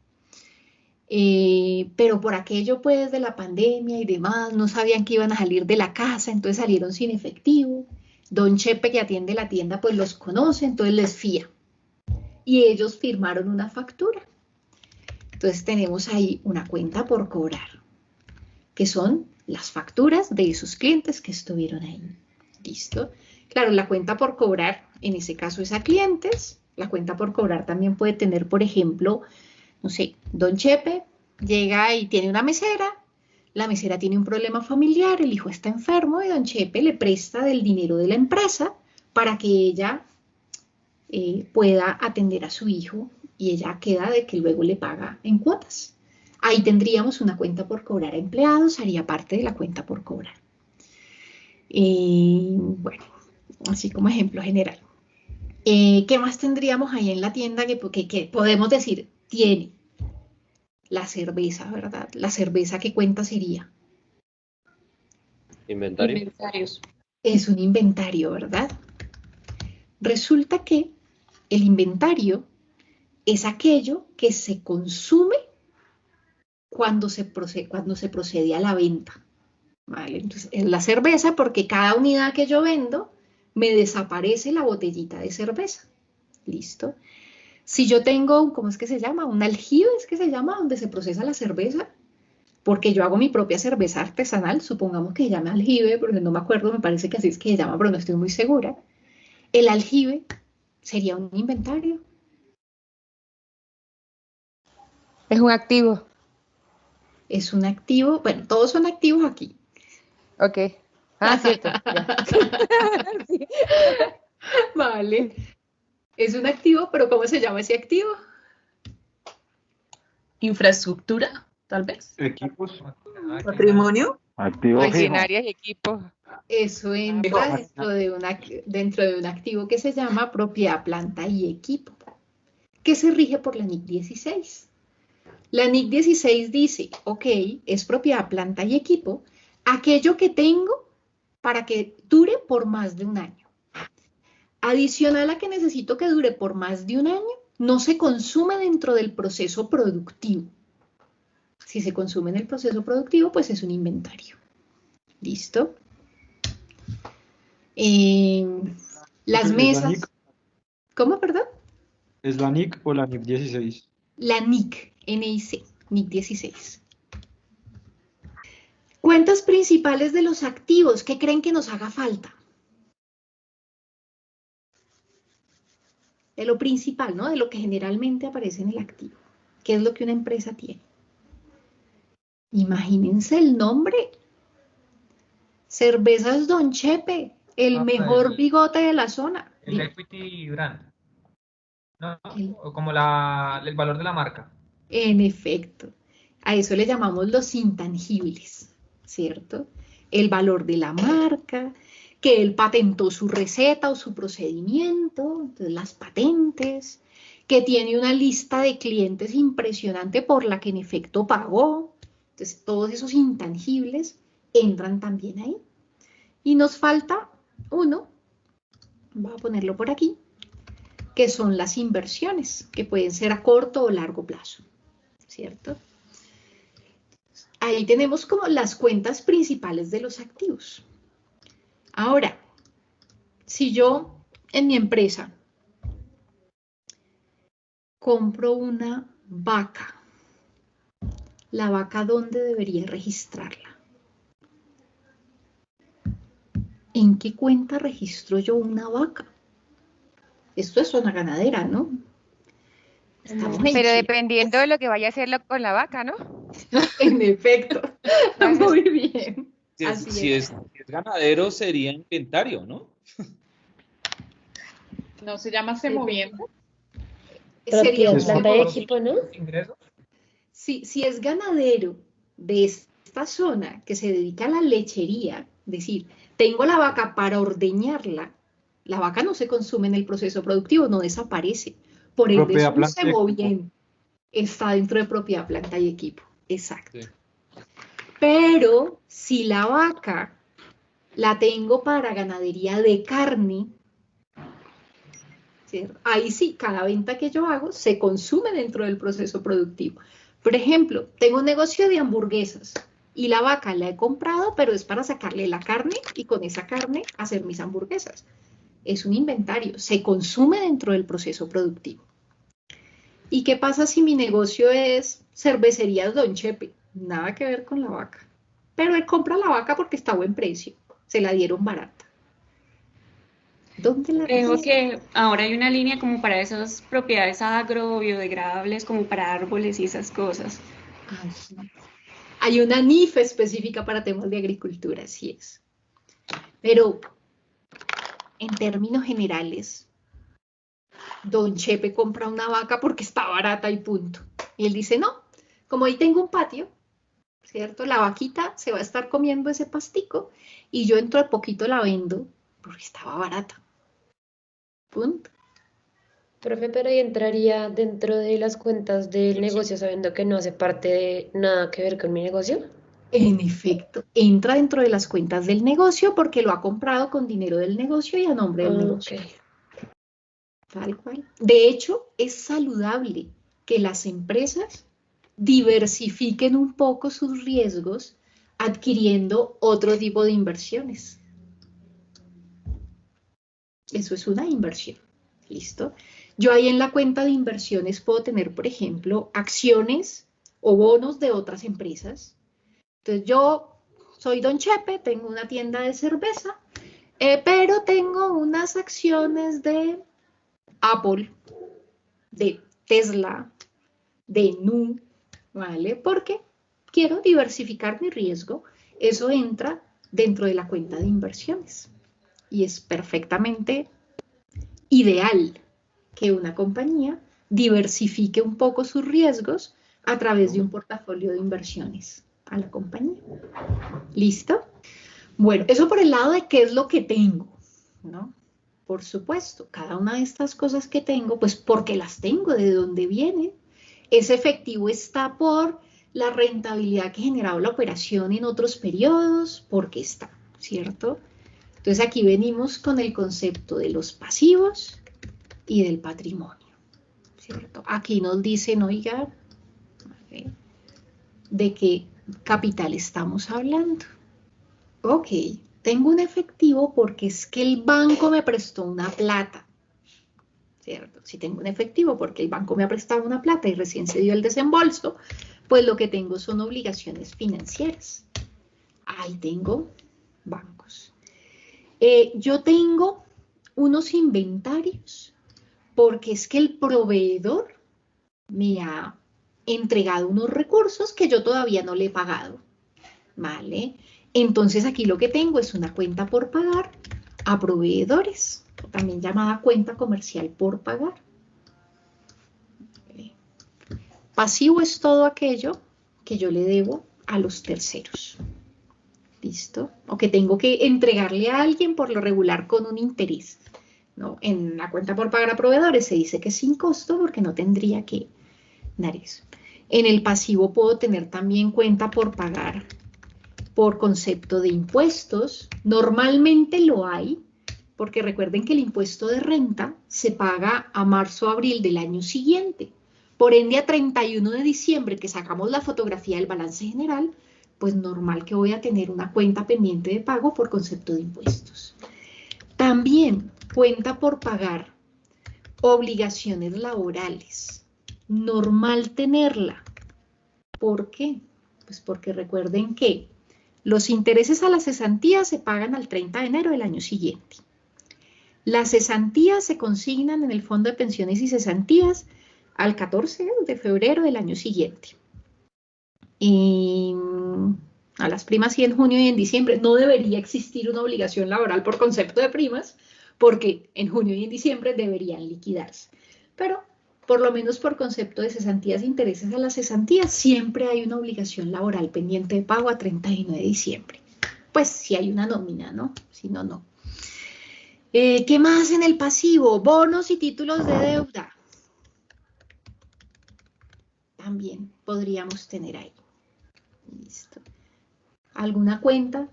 eh, pero por aquello pues de la pandemia y demás, no sabían que iban a salir de la casa, entonces salieron sin efectivo. Don Chepe, que atiende la tienda, pues los conoce, entonces les fía. Y ellos firmaron una factura. Entonces tenemos ahí una cuenta por cobrar, que son las facturas de esos clientes que estuvieron ahí. ¿Listo? Claro, la cuenta por cobrar, en ese caso es a clientes. La cuenta por cobrar también puede tener, por ejemplo, no sé, Don Chepe llega y tiene una mesera la mesera tiene un problema familiar, el hijo está enfermo y don Chepe le presta del dinero de la empresa para que ella eh, pueda atender a su hijo y ella queda de que luego le paga en cuotas. Ahí tendríamos una cuenta por cobrar a empleados, haría parte de la cuenta por cobrar. Eh, bueno, así como ejemplo general. Eh, ¿Qué más tendríamos ahí en la tienda que, que podemos decir tiene? la cerveza, ¿verdad? La cerveza, ¿qué cuenta sería? Inventario. Inventarios. Es un inventario, ¿verdad? Resulta que el inventario es aquello que se consume cuando se procede, cuando se procede a la venta. ¿Vale? Entonces, es la cerveza porque cada unidad que yo vendo me desaparece la botellita de cerveza. ¿Listo? Si yo tengo, ¿cómo es que se llama? Un aljibe, es que se llama, donde se procesa la cerveza, porque yo hago mi propia cerveza artesanal, supongamos que se llama aljibe, porque no me acuerdo, me parece que así es que se llama, pero no estoy muy segura. El aljibe sería un inventario. Es un activo. Es un activo, bueno, todos son activos aquí. Ok. Ah, cierto. Vale. Es un activo, pero ¿cómo se llama ese activo? Infraestructura, tal vez. Equipos. Patrimonio. Activo Maquinarias y equipos. Eso entra dentro de, una, dentro de un activo que se llama propiedad, planta y equipo, que se rige por la NIC 16. La NIC 16 dice, ok, es propiedad, planta y equipo, aquello que tengo para que dure por más de un año. Adicional a que necesito que dure por más de un año, no se consume dentro del proceso productivo. Si se consume en el proceso productivo, pues es un inventario. ¿Listo? Eh, las mesas. ¿Cómo, perdón? ¿Es la NIC o la NIC 16? La NIC, NIC, NIC 16. Cuentas principales de los activos. ¿Qué creen que nos haga falta? De lo principal, ¿no? De lo que generalmente aparece en el activo. ¿Qué es lo que una empresa tiene? Imagínense el nombre. Cervezas Don Chepe, el Ah, mejor el- bigote de la zona. El equity brand. ¿No? O como la, el valor de la marca. En efecto, a eso le llamamos los intangibles, ¿cierto? El valor de la marca, que él patentó su receta o su procedimiento, entonces las patentes, que tiene una lista de clientes impresionante por la que en efecto pagó. Entonces, todos esos intangibles entran también ahí. Y nos falta uno, voy a ponerlo por aquí, que son las inversiones, que pueden ser a corto o largo plazo, ¿cierto? Ahí tenemos como las cuentas principales de los activos. Ahora, si yo en mi empresa compro una vaca, ¿la vaca dónde debería registrarla? ¿En qué cuenta registro yo una vaca? Esto es una ganadera, ¿no? Estamos Pero dependiendo de lo que vaya a hacerlo con la vaca, ¿no? En efecto. Muy bien. Si es, Así si es. es- si es ganadero, sería inventario, ¿no? No se llama semoviente. Sería un de equipo, ¿no? ingresos. Si, si es ganadero de esta zona que se dedica a la lechería, es decir, tengo la vaca para ordeñarla, la vaca no se consume en el proceso productivo, no desaparece. Por ende, es un semoviente. Está dentro de propiedad, planta y equipo. Exacto. Sí. Pero si la vaca la tengo para ganadería de carne, ahí sí, cada venta que yo hago se consume dentro del proceso productivo. Por ejemplo, tengo un negocio de hamburguesas y la vaca la he comprado, pero es para sacarle la carne y con esa carne hacer mis hamburguesas. Es un inventario, se consume dentro del proceso productivo. ¿Y qué pasa si mi negocio es cervecerías Don Chepe? Nada que ver con la vaca. Pero él compra la vaca porque está a buen precio. Se la dieron barata. ¿Dónde la Creo que ahora hay una línea como para esas propiedades agrobiodegradables, como para árboles y esas cosas. Ay. Hay una NIF específica para temas de agricultura, así es. Pero en términos generales, Don Chepe compra una vaca porque está barata y punto. Y él dice, no, como ahí tengo un patio, ¿cierto? La vaquita se va a estar comiendo ese pastico y yo dentro de poquito la vendo porque estaba barata. Punto. Profe, pero ahí entraría dentro de las cuentas del negocio sabiendo que no hace parte de nada que ver con mi negocio. En efecto, entra dentro de las cuentas del negocio porque lo ha comprado con dinero del negocio y a nombre del negocio. Tal cual. De hecho, es saludable que las empresas diversifiquen un poco sus riesgos adquiriendo otro tipo de inversiones. Eso es una inversión. ¿Listo? Yo ahí en la cuenta de inversiones puedo tener, por ejemplo, acciones o bonos de otras empresas. Entonces yo soy Don Chepe, tengo una tienda de cerveza, eh, pero tengo unas acciones de Apple, de Tesla, de Nu, ¿vale? Porque quiero diversificar mi riesgo. Eso entra dentro de la cuenta de inversiones. Y es perfectamente ideal que una compañía diversifique un poco sus riesgos a través de un portafolio de inversiones a la compañía. ¿Listo? Bueno, eso por el lado de qué es lo que tengo, ¿no? Por supuesto, cada una de estas cosas que tengo, pues porque las tengo, de dónde vienen. Ese efectivo está por la rentabilidad que ha generado la operación en otros periodos, porque está, ¿cierto? Entonces aquí venimos con el concepto de los pasivos y del patrimonio, ¿cierto? Aquí nos dicen, oiga. ¿de qué capital estamos hablando? Ok, tengo un efectivo porque es que el banco me prestó una plata, Si tengo un efectivo porque el banco me ha prestado una plata y recién se dio el desembolso, pues lo que tengo son obligaciones financieras. Ahí tengo bancos. Eh, yo tengo unos inventarios porque es que el proveedor me ha entregado unos recursos que yo todavía no le he pagado. ¿Vale? Entonces aquí lo que tengo es una cuenta por pagar a proveedores, también llamada cuenta comercial por pagar. ¿Vale? Pasivo es todo aquello que yo le debo a los terceros. ¿Listo? O que tengo que entregarle a alguien por lo regular con un interés. ¿no? En la cuenta por pagar a proveedores se dice que es sin costo porque no tendría que dar eso. En el pasivo puedo tener también cuenta por pagar por concepto de impuestos. Normalmente lo hay, porque recuerden que el impuesto de renta se paga a marzo o abril del año siguiente. Por ende, a 31 de diciembre, que sacamos la fotografía del balance general, pues normal que voy a tener una cuenta pendiente de pago por concepto de impuestos. También cuenta por pagar obligaciones laborales. Normal tenerla. ¿Por qué? Pues porque recuerden que los intereses a las cesantías se pagan al 30 de enero del año siguiente. Las cesantías se consignan en el Fondo de Pensiones y Cesantías al 14 de febrero del año siguiente. Y a las primas sí en junio y en diciembre no debería existir una obligación laboral por concepto de primas, porque en junio y en diciembre deberían liquidarse. Pero por lo menos por concepto de cesantías e intereses a las cesantías, siempre hay una obligación laboral pendiente de pago a 31 de diciembre. Pues si hay una nómina, ¿no? Si no, no. Eh, ¿Qué más en el pasivo? Bonos y títulos de deuda. También podríamos tener ahí. Listo. ¿Alguna cuenta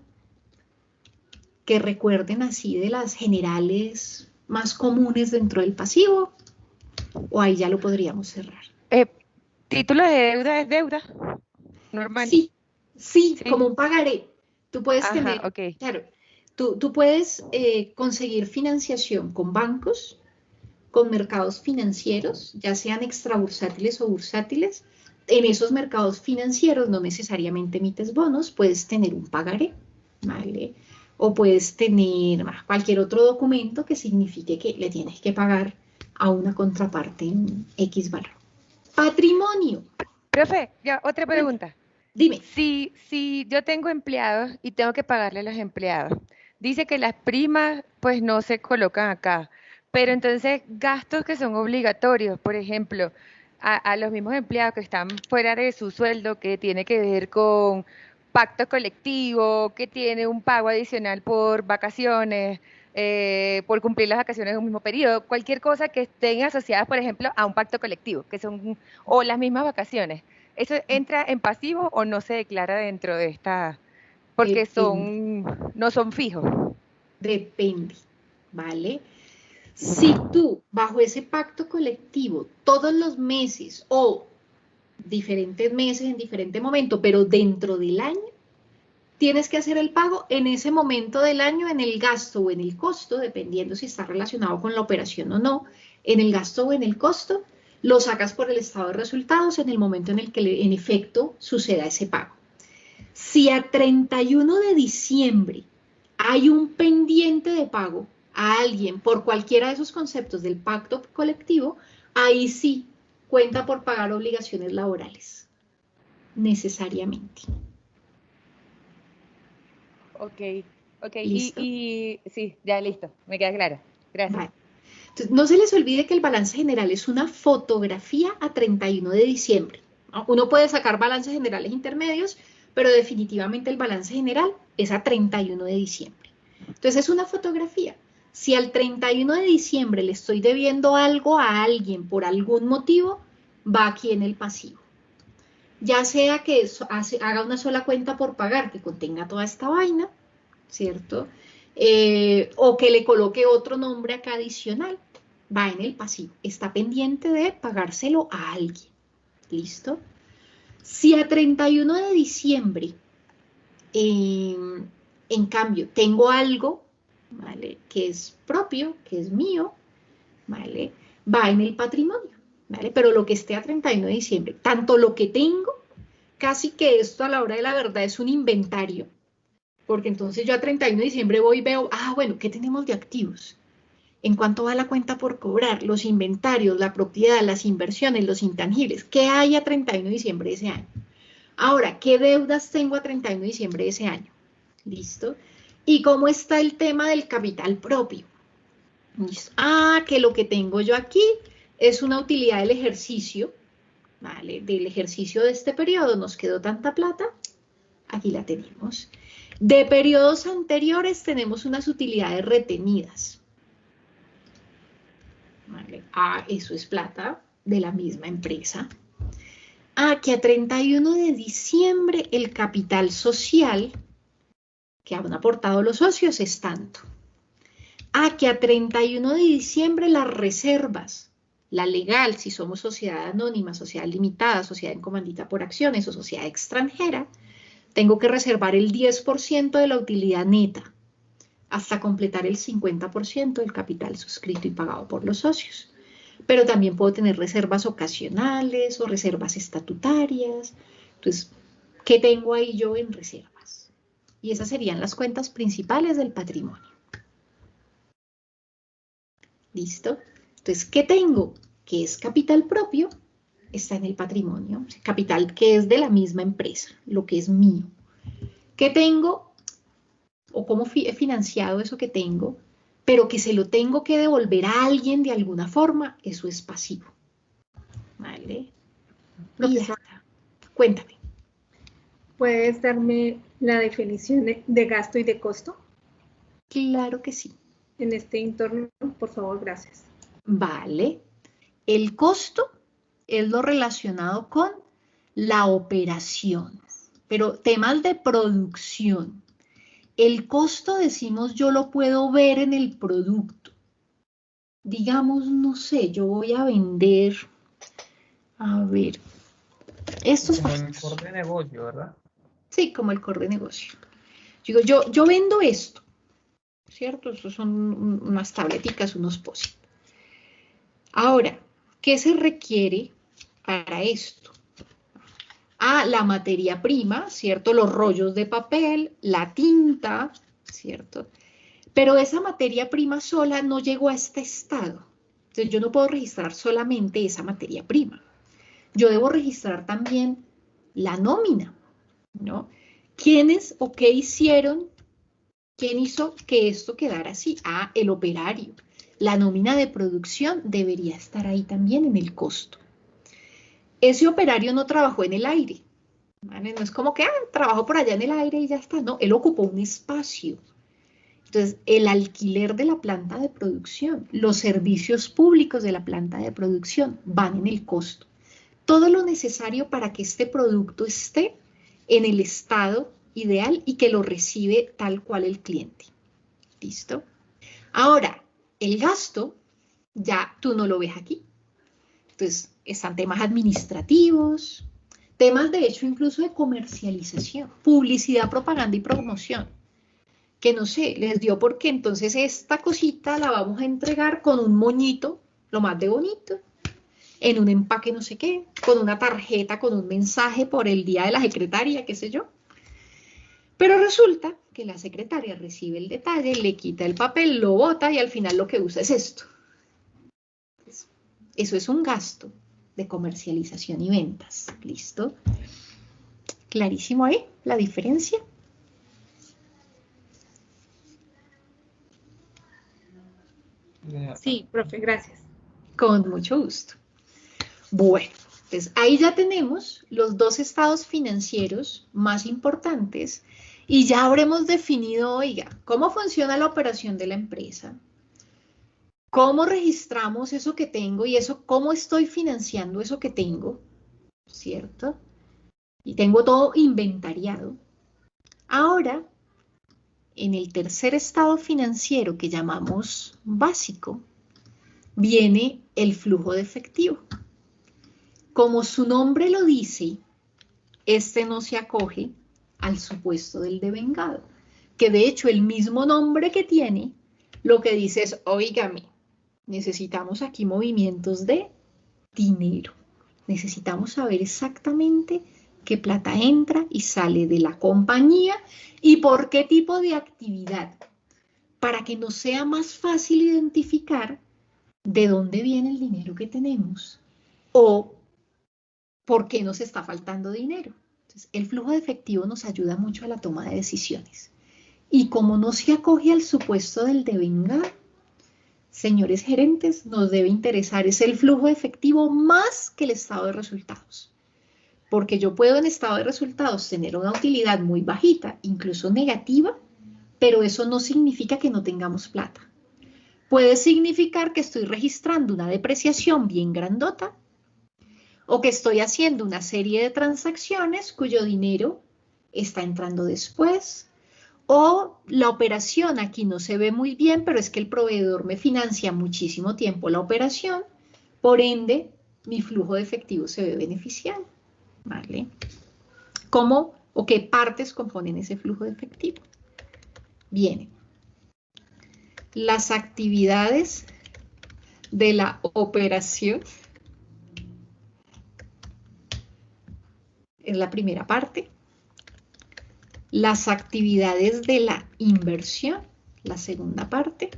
que recuerden así de las generales más comunes dentro del pasivo? ¿O ahí ya lo podríamos cerrar? Eh, ¿Título de deuda es deuda? Normal. Sí, sí, como un pagaré. Tú puedes tener, claro, tú, puedes eh, conseguir financiación con bancos, con mercados financieros, ya sean extrabursátiles o bursátiles. En esos mercados financieros no necesariamente emites bonos, puedes tener un pagaré, ¿vale? O puedes tener cualquier otro documento que signifique que le tienes que pagar a una contraparte en X valor. Patrimonio. Profe, ya, otra pregunta. Dime. Si, si yo tengo empleados y tengo que pagarle a los empleados, dice que las primas pues no se colocan acá, pero entonces gastos que son obligatorios, por ejemplo, a, a los mismos empleados que están fuera de su sueldo, que tiene que ver con pacto colectivo, que tiene un pago adicional por vacaciones, eh, por cumplir las vacaciones en un mismo periodo, cualquier cosa que estén asociadas, por ejemplo, a un pacto colectivo, que son, o las mismas vacaciones. ¿Eso entra en pasivo o no se declara dentro de esta, porque son, no son fijos? Depende, ¿vale? Si tú, bajo ese pacto colectivo, todos los meses o diferentes meses en diferente momento, pero dentro del año, tienes que hacer el pago en ese momento del año, en el gasto o en el costo, dependiendo si está relacionado con la operación o no, en el gasto o en el costo, lo sacas por el estado de resultados en el momento en el que en efecto suceda ese pago. Si a 31 de diciembre hay un pendiente de pago a alguien por cualquiera de esos conceptos del pacto colectivo, ahí sí cuenta por pagar obligaciones laborales, necesariamente. Ok, ok. Y, sí, ya listo, me queda claro. Gracias. Entonces, no se les olvide que el balance general es una fotografía a 31 de diciembre. Uno puede sacar balances generales intermedios, pero definitivamente el balance general es a 31 de diciembre. Entonces es una fotografía. Si al 31 de diciembre le estoy debiendo algo a alguien por algún motivo, va aquí en el pasivo. Ya sea que haga una sola cuenta por pagar que contenga toda esta vaina, ¿cierto? Eh, o que le coloque otro nombre acá adicional, va en el pasivo. Está pendiente de pagárselo a alguien. ¿Listo? Si a 31 de diciembre, em, en cambio, tengo algo, ¿vale? Que es propio, que es mío, ¿vale? Va en el patrimonio. Pero lo que esté a 31 de diciembre, tanto lo que tengo, casi que esto a la hora de la verdad es un inventario, porque entonces yo a 31 de diciembre voy y veo, ah, bueno, ¿qué tenemos de activos? En cuanto va la cuenta por cobrar, los inventarios, la propiedad, las inversiones, los intangibles, ¿qué hay a 31 de diciembre de ese año? Ahora, ¿qué deudas tengo a 31 de diciembre de ese año? ¿Listo? ¿Y cómo está el tema del capital propio? Ah, que lo que tengo yo aquí es una utilidad del ejercicio, ¿vale? Del ejercicio de este periodo nos quedó tanta plata, aquí la tenemos. De periodos anteriores tenemos unas utilidades retenidas. ¿Vale? Ah, eso es plata de la misma empresa. Ah, que a 31 de diciembre el capital social que han aportado los socios es tanto. Ah, que a 31 de diciembre las reservas la legal, si somos sociedad anónima, sociedad limitada, sociedad en comandita por acciones o sociedad extranjera, tengo que reservar el 10% de la utilidad neta hasta completar el 50% del capital suscrito y pagado por los socios. Pero también puedo tener reservas ocasionales o reservas estatutarias. Entonces, ¿qué tengo ahí yo en reservas? Y esas serían las cuentas principales del patrimonio. ¿Listo? Entonces, ¿qué tengo? que es capital propio, está en el patrimonio, capital que es de la misma empresa, lo que es mío. ¿Qué tengo? ¿O cómo he financiado eso que tengo? Pero que se lo tengo que devolver a alguien de alguna forma, eso es pasivo. ¿Vale? cuéntame. ¿Puedes darme la definición de gasto y de costo? Claro que sí. En este entorno, por favor, gracias. Vale. El costo es lo relacionado con la operación, pero temas de producción. El costo, decimos, yo lo puedo ver en el producto. Digamos, no sé, yo voy a vender, a ver, estos Como el core de negocio, ¿verdad? Sí, como el core de negocio. Digo, yo, yo vendo esto, ¿cierto? Estos son unas tableticas, unos POSIT. Ahora, ¿qué se requiere para esto? Ah, la materia prima, ¿cierto? Los rollos de papel, la tinta, ¿cierto? Pero esa materia prima sola no llegó a este estado. Entonces yo no puedo registrar solamente esa materia prima. Yo debo registrar también la nómina, ¿no? ¿Quiénes o qué hicieron? ¿Quién hizo que esto quedara así? Ah, el operario. La nómina de producción debería estar ahí también en el costo. Ese operario no trabajó en el aire. No es como que, ah, trabajó por allá en el aire y ya está. No, él ocupó un espacio. Entonces, el alquiler de la planta de producción, los servicios públicos de la planta de producción van en el costo todo lo necesario para que este producto esté en el estado ideal y que lo recibe tal cual el cliente. ¿Listo? Ahora, el gasto, ya tú no lo ves aquí. Entonces, están temas administrativos, temas de hecho incluso de comercialización, publicidad, propaganda y promoción. Que no sé, les dio porque entonces esta cosita la vamos a entregar con un moñito, lo más de bonito, en un empaque no sé qué, con una tarjeta, con un mensaje por el día de la secretaria, qué sé yo. Pero resulta que la secretaria recibe el detalle, le quita el papel, lo bota y al final lo que usa es esto. Eso es un gasto de comercialización y ventas. ¿Listo? ¿Clarísimo ahí la diferencia? Sí, profe, gracias. Con mucho gusto. Bueno, pues ahí ya tenemos los dos estados financieros más importantes y ya habremos definido, oiga, cómo funciona la operación de la empresa, cómo registramos eso que tengo y eso, cómo estoy financiando eso que tengo, ¿cierto? Y tengo todo inventariado. Ahora, en el tercer estado financiero que llamamos básico, viene el flujo de efectivo. Como su nombre lo dice, este no se acoge al supuesto del devengado, que de hecho el mismo nombre que tiene, lo que dice es, oígame, necesitamos aquí movimientos de dinero. Necesitamos saber exactamente qué plata entra y sale de la compañía y por qué tipo de actividad, para que nos sea más fácil identificar de dónde viene el dinero que tenemos o por qué nos está faltando dinero. Entonces, el flujo de efectivo nos ayuda mucho a la toma de decisiones. Y como no se acoge al supuesto del devengar, señores gerentes, nos debe interesar es el flujo efectivo más que el estado de resultados. Porque yo puedo en estado de resultados tener una utilidad muy bajita, incluso negativa, pero eso no significa que no tengamos plata. Puede significar que estoy registrando una depreciación bien grandota o que estoy haciendo una serie de transacciones cuyo dinero está entrando después, o la operación aquí no se ve muy bien, pero es que el proveedor me financia muchísimo tiempo la operación, por ende mi flujo de efectivo se ve beneficiado. ¿Vale? ¿Cómo o qué partes componen ese flujo de efectivo? Bien, las actividades de la operación es la primera parte. Las actividades de la inversión, la segunda parte.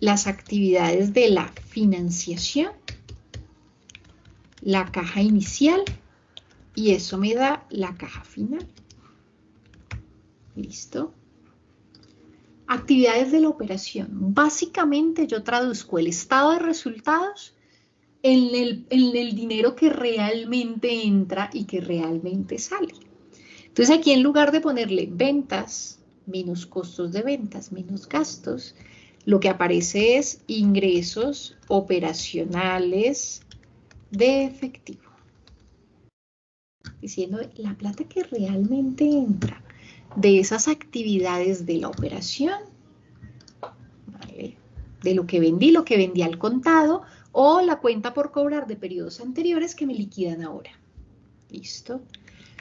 las actividades de la financiación, la caja inicial y eso me da la caja final. ¿Listo? Actividades de la operación. Básicamente yo traduzco el estado de resultados en el, en el dinero que realmente entra y que realmente sale. Entonces aquí en lugar de ponerle ventas, menos costos de ventas, menos gastos, lo que aparece es ingresos operacionales de efectivo. Diciendo la plata que realmente entra de esas actividades de la operación, de lo que vendí, lo que vendí al contado, o la cuenta por cobrar de periodos anteriores que me liquidan ahora. ¿Listo?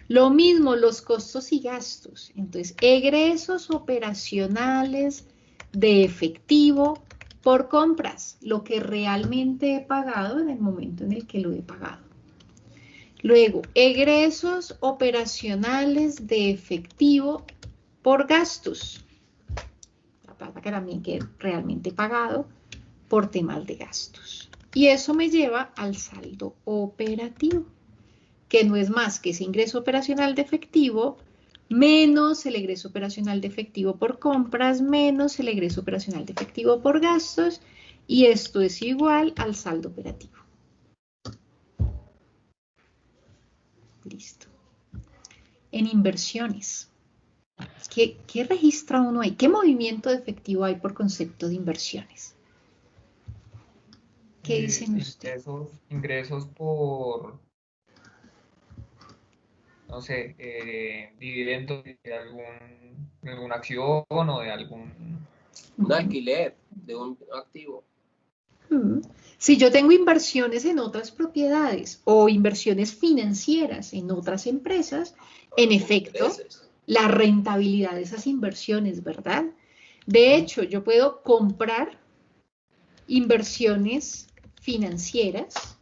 Lo mismo los costos y gastos. Entonces, egresos operacionales de efectivo por compras, lo que realmente he pagado en el momento en el que lo he pagado. Luego, egresos operacionales de efectivo por gastos. La plata que también que realmente he pagado por temas de gastos. Y eso me lleva al saldo operativo que no es más que ese ingreso operacional de efectivo menos el egreso operacional de efectivo por compras, menos el egreso operacional de efectivo por gastos, y esto es igual al saldo operativo. Listo. En inversiones, ¿qué, ¿qué, registra uno ahí? ¿Qué movimiento de efectivo hay por concepto de inversiones? ¿Qué dicen ustedes? ingresos por no sé, eh, dividendos de algún, alguna acción o de algún... Un alquiler de un activo. Mm. Si yo tengo inversiones en otras propiedades o inversiones financieras en otras empresas, en efecto, la rentabilidad de esas inversiones, ¿verdad? De hecho, yo puedo comprar inversiones financieras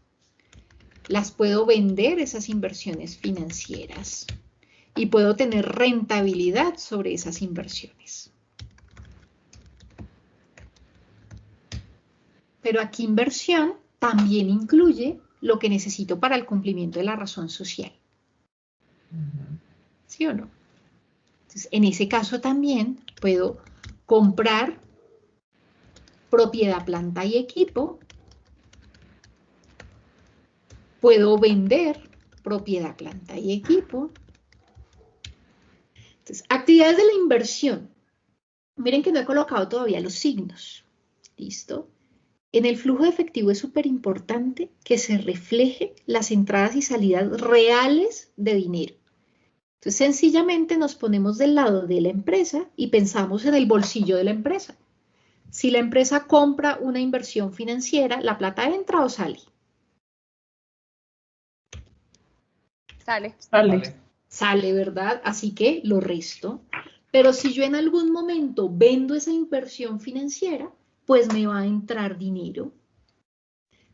las puedo vender esas inversiones financieras y puedo tener rentabilidad sobre esas inversiones. Pero aquí inversión también incluye lo que necesito para el cumplimiento de la razón social. ¿Sí o no? Entonces, en ese caso también puedo comprar propiedad, planta y equipo Puedo vender propiedad, planta y equipo. Entonces, actividades de la inversión. Miren que no he colocado todavía los signos. ¿Listo? En el flujo de efectivo es súper importante que se refleje las entradas y salidas reales de dinero. Entonces, sencillamente nos ponemos del lado de la empresa y pensamos en el bolsillo de la empresa. Si la empresa compra una inversión financiera, ¿la plata entra o sale? Sale. Sale. Sale, ¿verdad? Así que lo resto. Pero si yo en algún momento vendo esa inversión financiera, pues me va a entrar dinero.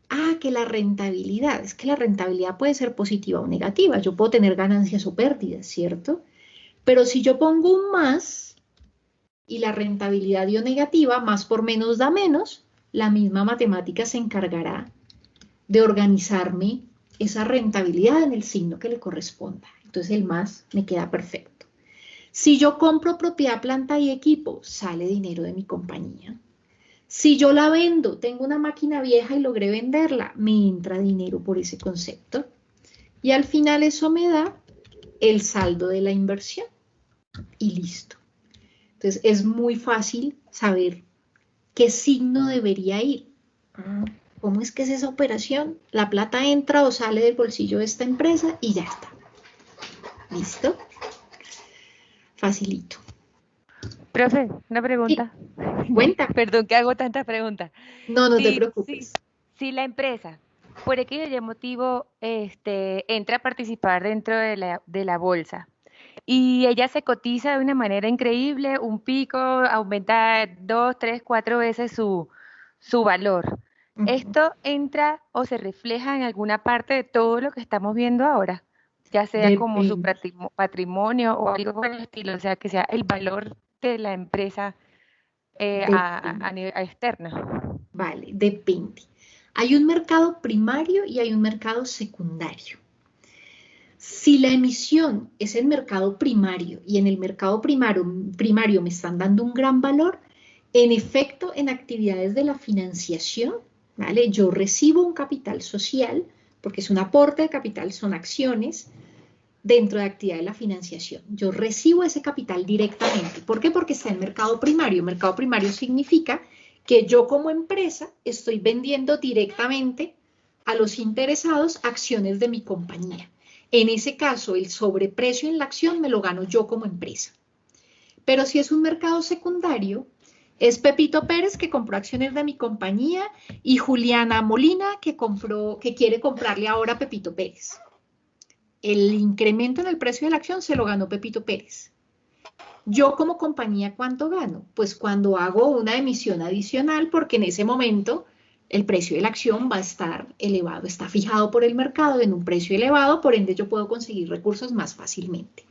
Ah, que la rentabilidad, es que la rentabilidad puede ser positiva o negativa. Yo puedo tener ganancias o pérdidas, ¿cierto? Pero si yo pongo un más y la rentabilidad dio negativa, más por menos da menos, la misma matemática se encargará de organizarme esa rentabilidad en el signo que le corresponda. Entonces el más me queda perfecto. Si yo compro propiedad, planta y equipo, sale dinero de mi compañía. Si yo la vendo, tengo una máquina vieja y logré venderla, me entra dinero por ese concepto. Y al final eso me da el saldo de la inversión. Y listo. Entonces es muy fácil saber qué signo debería ir. ¿Cómo es que es esa operación? La plata entra o sale del bolsillo de esta empresa y ya está. ¿Listo? Facilito. Profe, una pregunta. Cuenta. Perdón que hago tanta pregunta. No, no te preocupes. Si, la empresa, por aquello motivo, este, entra a participar dentro de la, de la bolsa y ella se cotiza de una manera increíble, un pico aumenta dos, tres, cuatro veces su, su valor. ¿Esto entra o se refleja en alguna parte de todo lo que estamos viendo ahora? Ya sea como su patrimonio o algo por el estilo, o sea, que sea el valor de la empresa eh, a, a, a nivel- a externa. Vale, depende. Hay un mercado primario y hay un mercado secundario. Si la emisión es el mercado primario y en el mercado primario, primario me están dando un gran valor, en efecto, en actividades de la financiación, Yo recibo un capital social, porque es un aporte de capital, son acciones dentro de actividad de la financiación. Yo recibo ese capital directamente. ¿Por qué? Porque está en mercado primario. Mercado primario significa que yo como empresa estoy vendiendo directamente a los interesados acciones de mi compañía. En ese caso, el sobreprecio en la acción me lo gano yo como empresa. Pero si es un mercado secundario, es Pepito Pérez que compró acciones de mi compañía y Juliana Molina que compró, que quiere comprarle ahora a Pepito Pérez. El incremento en el precio de la acción se lo ganó Pepito Pérez. Yo como compañía, ¿cuánto gano? Pues cuando hago una emisión adicional, porque en ese momento el precio de la acción va a estar elevado, está fijado por el mercado en un precio elevado, por ende yo puedo conseguir recursos más fácilmente.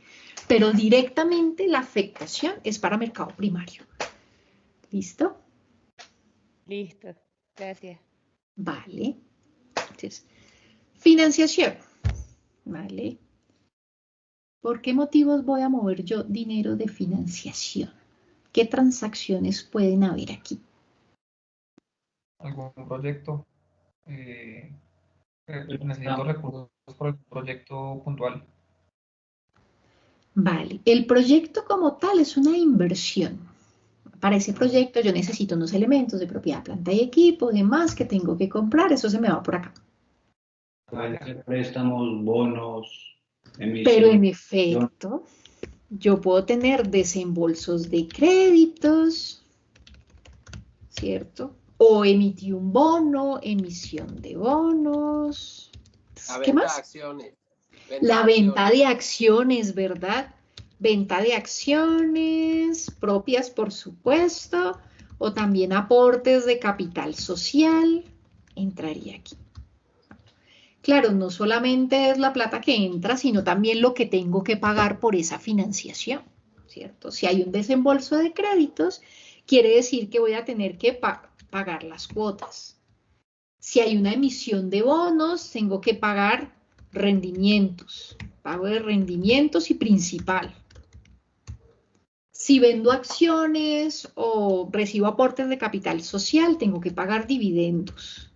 Pero directamente la afectación es para mercado primario. ¿Listo? Listo, gracias. Vale. Entonces, financiación. Vale. ¿Por qué motivos voy a mover yo dinero de financiación? ¿Qué transacciones pueden haber aquí? algún proyecto. eh, eh, necesito recursos por el proyecto puntual. Vale, el proyecto como tal es una inversión. Para ese proyecto yo necesito unos elementos de propiedad, planta y equipo, demás que tengo que comprar, eso se me va por acá. Pueden ser préstamos, bonos, Pero en efecto, yo puedo tener desembolsos de créditos, ¿cierto? O emití un bono, emisión de bonos. La ¿Qué venta más? de acciones. La de venta acciones. de acciones, ¿verdad? Venta de acciones propias, por supuesto, o también aportes de capital social, entraría aquí. Claro, no solamente es la plata que entra, sino también lo que tengo que pagar por esa financiación, ¿cierto? Si hay un desembolso de créditos, quiere decir que voy a tener que pa- pagar las cuotas. Si hay una emisión de bonos, tengo que pagar rendimientos, pago de rendimientos y principal. Si vendo acciones o recibo aportes de capital social, tengo que pagar dividendos,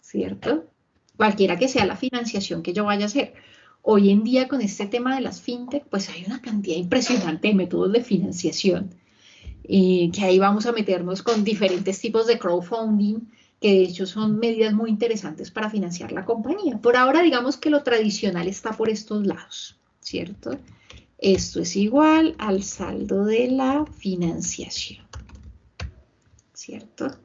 ¿cierto? Cualquiera que sea la financiación que yo vaya a hacer. Hoy en día con este tema de las fintech, pues hay una cantidad impresionante de métodos de financiación, eh, que ahí vamos a meternos con diferentes tipos de crowdfunding, que de hecho son medidas muy interesantes para financiar la compañía. Por ahora, digamos que lo tradicional está por estos lados, ¿cierto? Esto es igual al saldo de la financiación, ¿cierto?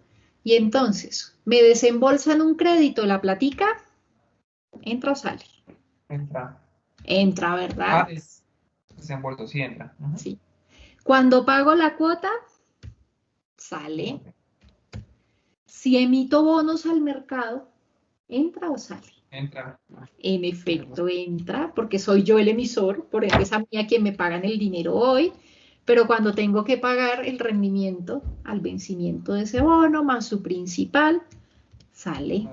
Y entonces, me desembolsan un crédito, la platica, ¿entra o sale? Entra. Entra, ¿verdad? Ah, es desenvuelto, sí entra. Sí. Cuando pago la cuota, sale. Si emito bonos al mercado, ¿entra o sale? Entra. En efecto, entra, porque soy yo el emisor, por ende es a mí a quien me pagan el dinero hoy, pero cuando tengo que pagar el rendimiento al vencimiento de ese bono más su principal, sale.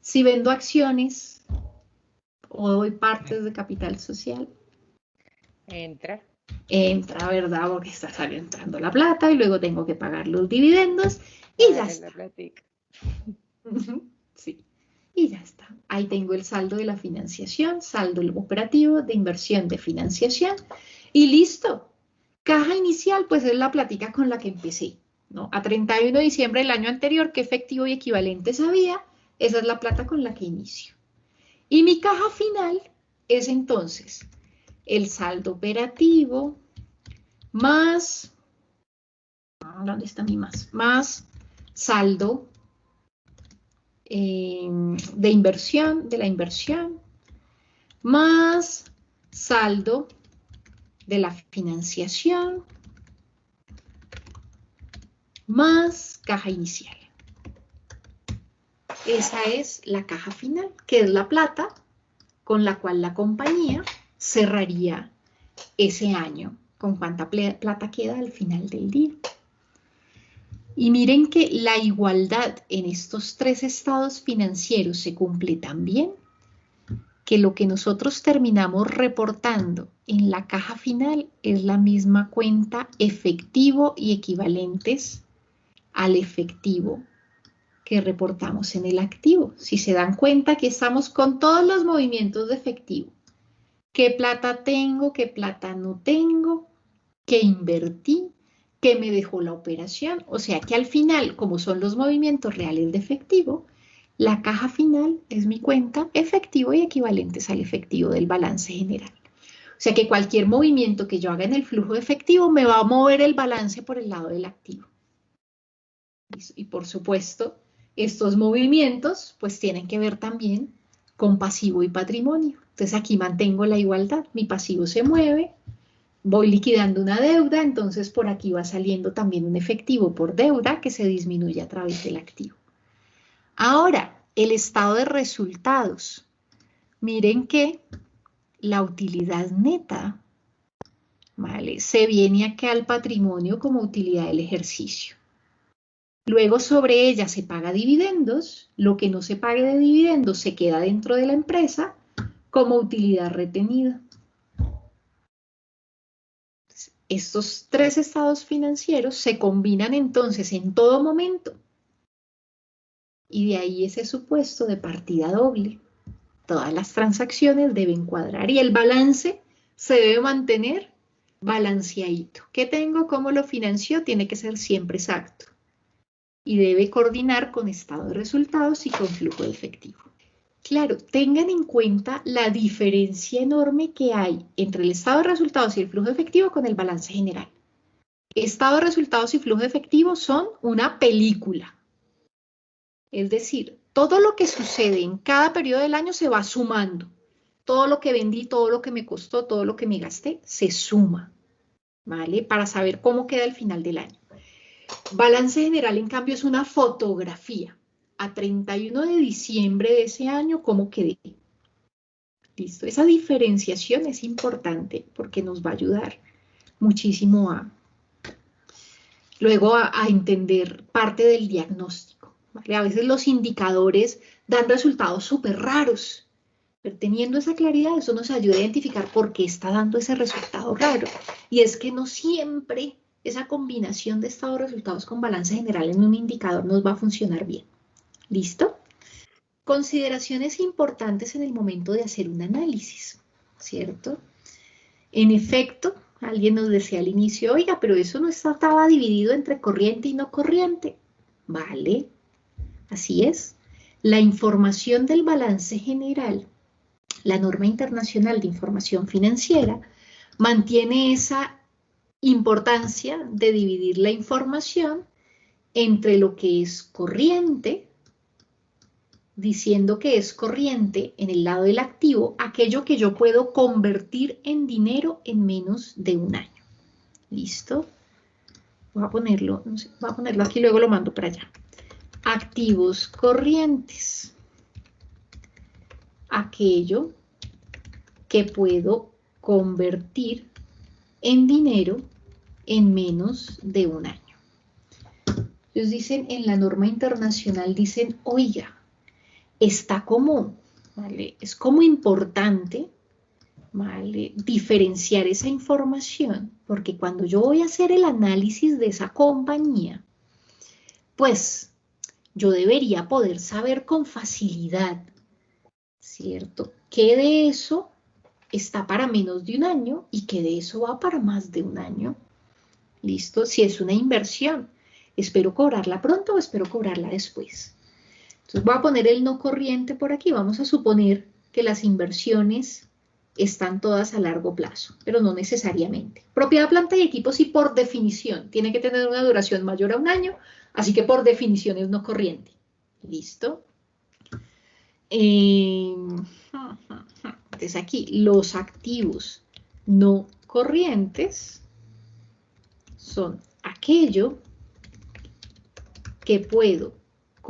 Si vendo acciones o doy partes de capital social, Entra. entra, ¿verdad? Porque está saliendo entrando la plata y luego tengo que pagar los dividendos y ya está. la Sí, y ya está. Ahí tengo el saldo de la financiación, saldo operativo de inversión de financiación y listo. Caja inicial, pues es la plática con la que empecé, ¿no? A 31 de diciembre del año anterior, ¿qué efectivo y equivalentes había? Esa es la plata con la que inicio. Y mi caja final es entonces el saldo operativo más, ¿dónde está mi más? Más saldo eh, de inversión, de la inversión, más saldo de la financiación, más caja inicial. Esa es la caja final, que es la plata con la cual la compañía cerraría ese año, con cuánta plata queda al final del día. Y miren que la igualdad en estos tres estados financieros se cumple también que lo que nosotros terminamos reportando en la caja final es la misma cuenta efectivo y equivalentes al efectivo que reportamos en el activo. Si se dan cuenta que estamos con todos los movimientos de efectivo. ¿Qué plata tengo? ¿Qué plata no tengo? ¿Qué invertí? ¿Qué me dejó la operación? O sea que al final, como son los movimientos reales de efectivo, la caja final es mi cuenta efectivo y equivalentes al efectivo del balance general. O sea que cualquier movimiento que yo haga en el flujo de efectivo me va a mover el balance por el lado del activo. Y por supuesto, estos movimientos pues tienen que ver también con pasivo y patrimonio. Entonces aquí mantengo la igualdad. Mi pasivo se mueve, voy liquidando una deuda, entonces por aquí va saliendo también un efectivo por deuda que se disminuye a través del activo. Ahora, el estado de resultados. Miren que la utilidad neta ¿vale? se viene aquí al patrimonio como utilidad del ejercicio. Luego sobre ella se paga dividendos, lo que no se pague de dividendos se queda dentro de la empresa como utilidad retenida. Estos tres estados financieros se combinan entonces en todo momento. Y de ahí ese supuesto de partida doble. Todas las transacciones deben cuadrar y el balance se debe mantener balanceadito. ¿Qué tengo? ¿Cómo lo financió? Tiene que ser siempre exacto. Y debe coordinar con estado de resultados y con flujo de efectivo. Claro, tengan en cuenta la diferencia enorme que hay entre el estado de resultados y el flujo efectivo con el balance general. Estado de resultados y flujo efectivo son una película. Es decir, todo lo que sucede en cada periodo del año se va sumando. Todo lo que vendí, todo lo que me costó, todo lo que me gasté, se suma, ¿vale? Para saber cómo queda el final del año. Balance general, en cambio, es una fotografía a 31 de diciembre de ese año cómo quedé. Listo, esa diferenciación es importante porque nos va a ayudar muchísimo a luego a, entender parte del diagnóstico. A veces los indicadores dan resultados súper raros, pero teniendo esa claridad, eso nos ayuda a identificar por qué está dando ese resultado raro. Y es que no siempre esa combinación de estado de resultados con balance general en un indicador nos va a funcionar bien. ¿Listo? Consideraciones importantes en el momento de hacer un análisis, ¿cierto? En efecto, alguien nos decía al inicio, oiga, pero eso no estaba dividido entre corriente y no corriente. Vale, así es. La información del balance general, la norma internacional de información financiera, mantiene esa importancia de dividir la información entre lo que es corriente, diciendo que es corriente en el lado del activo aquello que yo puedo convertir en dinero en menos de un año. ¿Listo? Voy a ponerlo, voy a ponerlo aquí, luego lo mando para allá. Activos corrientes. Aquello que puedo convertir en dinero en menos de un año. Ellos dicen, en la norma internacional, dicen, oiga, está como, ¿vale? Es como importante, ¿vale? Diferenciar esa información, porque cuando yo voy a hacer el análisis de esa compañía, pues yo debería poder saber con facilidad, ¿cierto? ¿Qué de eso está para menos de un año y qué de eso va para más de un año? ¿Listo? Si es una inversión, espero cobrarla pronto o espero cobrarla después. Entonces voy a poner el no corriente por aquí. Vamos a suponer que las inversiones están todas a largo plazo, pero no necesariamente. Propiedad, planta y equipos y por definición tiene que tener una duración mayor a un año, así que por definición es no corriente. ¿Listo? Em, entonces aquí los activos no corrientes son aquello que puedo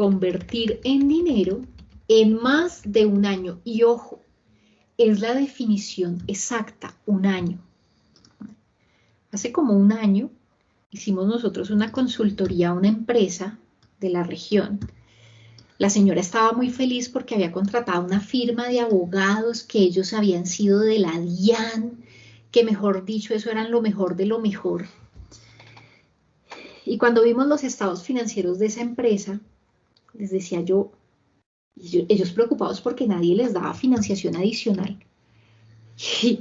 convertir en dinero en más de un año. Y ojo, es la definición exacta, un año. Hace como un año hicimos nosotros una consultoría a una empresa de la región. La señora estaba muy feliz porque había contratado una firma de abogados que ellos habían sido de la DIAN, que mejor dicho, eso eran lo mejor de lo mejor. Y cuando vimos los estados financieros de esa empresa, les decía yo, ellos preocupados porque nadie les daba financiación adicional. Y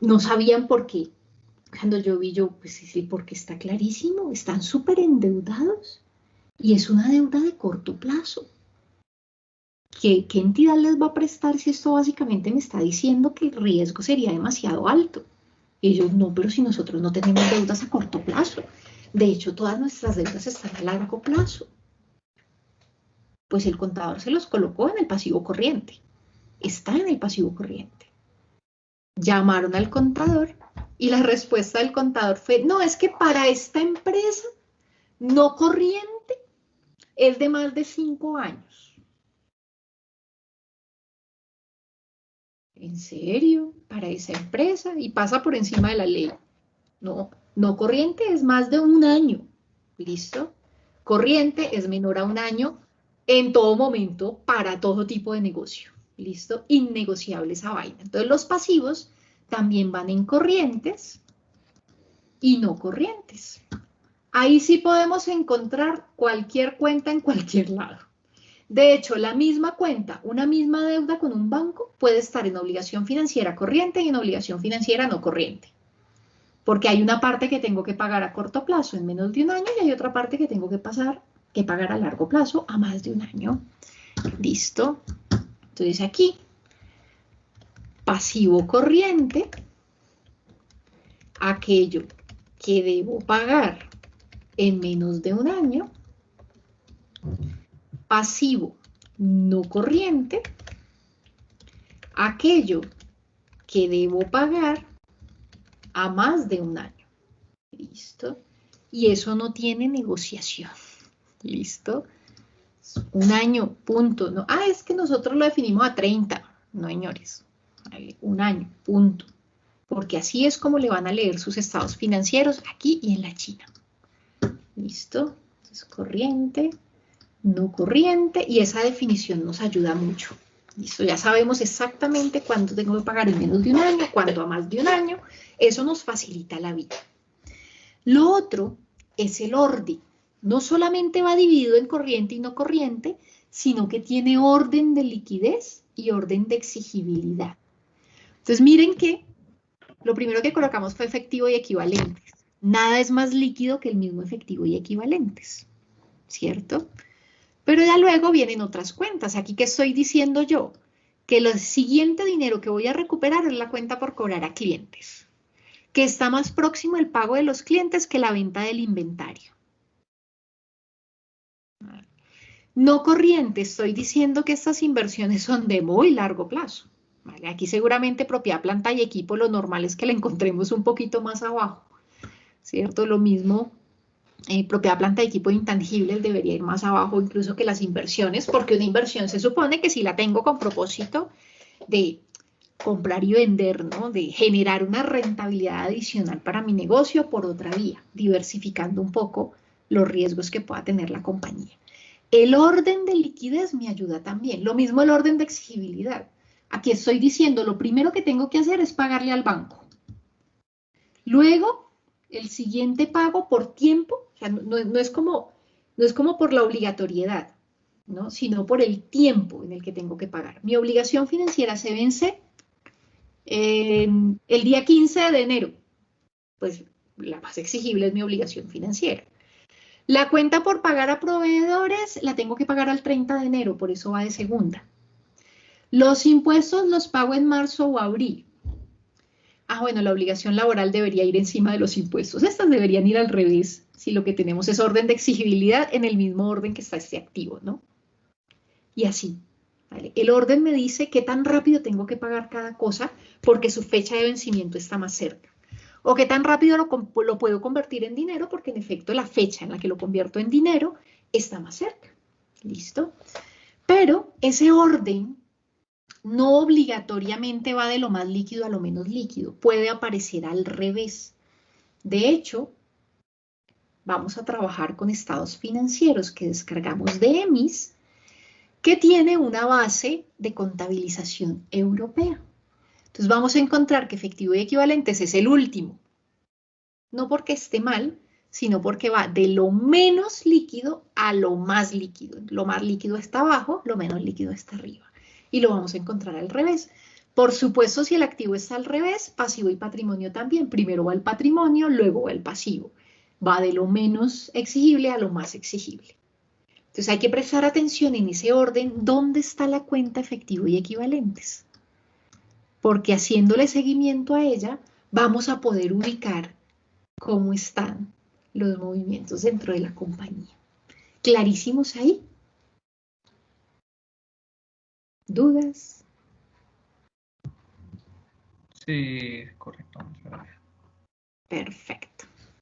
no sabían por qué. Cuando yo vi yo, pues sí, porque está clarísimo, están súper endeudados y es una deuda de corto plazo. ¿Qué, ¿Qué entidad les va a prestar si esto básicamente me está diciendo que el riesgo sería demasiado alto? Ellos, no, pero si nosotros no tenemos deudas a corto plazo. De hecho, todas nuestras deudas están a largo plazo. Pues el contador se los colocó en el pasivo corriente. Está en el pasivo corriente. Llamaron al contador y la respuesta del contador fue, no, es que para esta empresa no corriente es de más de cinco años. ¿En serio? Para esa empresa y pasa por encima de la ley. No, no corriente es más de un año. ¿Listo? Corriente es menor a un año en todo momento para todo tipo de negocio. ¿Listo? Innegociable esa vaina. Entonces los pasivos también van en corrientes y no corrientes. Ahí sí podemos encontrar cualquier cuenta en cualquier lado. De hecho, la misma cuenta, una misma deuda con un banco puede estar en obligación financiera corriente y en obligación financiera no corriente. Porque hay una parte que tengo que pagar a corto plazo en menos de un año y hay otra parte que tengo que, pasar, que pagar a largo plazo a más de un año. Listo. Entonces aquí pasivo corriente, aquello que debo pagar en menos de un año, pasivo no corriente, aquello que debo pagar a más de un año. ¿Listo? Y eso no tiene negociación. ¿Listo? Un año, punto. No, ah, es que nosotros lo definimos a 30. No, señores un año, punto. Porque así es como le van a leer sus estados financieros aquí y en la China. ¿Listo? Entonces, corriente, no corriente, y esa definición nos ayuda mucho. ¿Listo? Ya sabemos exactamente cuánto tengo que pagar en menos de un año, cuánto a más de un año. Eso nos facilita la vida. Lo otro es el orden. No solamente va dividido en corriente y no corriente, sino que tiene orden de liquidez y orden de exigibilidad. Entonces miren que lo primero que colocamos fue efectivo y equivalentes. Nada es más líquido que el mismo efectivo y equivalentes, ¿cierto? Pero ya luego vienen otras cuentas. Aquí que estoy diciendo yo, que el siguiente dinero que voy a recuperar es la cuenta por cobrar a clientes, que está más próximo el pago de los clientes que la venta del inventario. No corriente, estoy diciendo que estas inversiones son de muy largo plazo. Aquí seguramente propiedad, planta y equipo, lo normal es que la encontremos un poquito más abajo, ¿cierto? Lo mismo, eh, propiedad, planta y equipo intangibles debería ir más abajo incluso que las inversiones, porque una inversión se supone que si la tengo con propósito de comprar y vender, ¿no? De generar una rentabilidad adicional para mi negocio por otra vía, diversificando un poco los riesgos que pueda tener la compañía. El orden de liquidez me ayuda también. Lo mismo el orden de exigibilidad. Aquí estoy diciendo, lo primero que tengo que hacer es pagarle al banco. Luego, el siguiente pago por tiempo, no, es, como, no es como por la obligatoriedad, ¿no? sino por el tiempo en el que tengo que pagar. Mi obligación financiera se vence el día 15 de enero. Pues la más exigible es mi obligación financiera. La cuenta por pagar a proveedores la tengo que pagar al 30 de enero, por eso va de segunda. Los impuestos los pago en marzo o abril. Ah, bueno, la obligación laboral debería ir encima de los impuestos. Estas deberían ir al revés, si lo que tenemos es orden de exigibilidad en el mismo orden que está este activo, ¿no? Y así. El orden me dice qué tan rápido tengo que pagar cada cosa porque su fecha de vencimiento está más cerca. O qué tan rápido lo, lo puedo convertir en dinero porque en efecto la fecha en la que lo convierto en dinero está más cerca. ¿Listo? Pero ese orden no obligatoriamente va de lo más líquido a lo menos líquido, puede aparecer al revés. De hecho, vamos a trabajar con estados financieros que descargamos de EMIS, que tiene una base de contabilización europea. Entonces vamos a encontrar que efectivo y equivalentes es el último. No porque esté mal, sino porque va de lo menos líquido a lo más líquido. Lo más líquido está abajo, lo menos líquido está arriba. Y lo vamos a encontrar al revés. Por supuesto, si el activo está al revés, pasivo y patrimonio también. Primero va el patrimonio, luego va el pasivo. Va de lo menos exigible a lo más exigible. Entonces hay que prestar atención en ese orden dónde está la cuenta efectivo y equivalentes. Porque haciéndole seguimiento a ella, vamos a poder ubicar cómo están los movimientos dentro de la compañía. ¿Clarísimos ahí? ¿Dudas? Sí, correcto. Perfecto.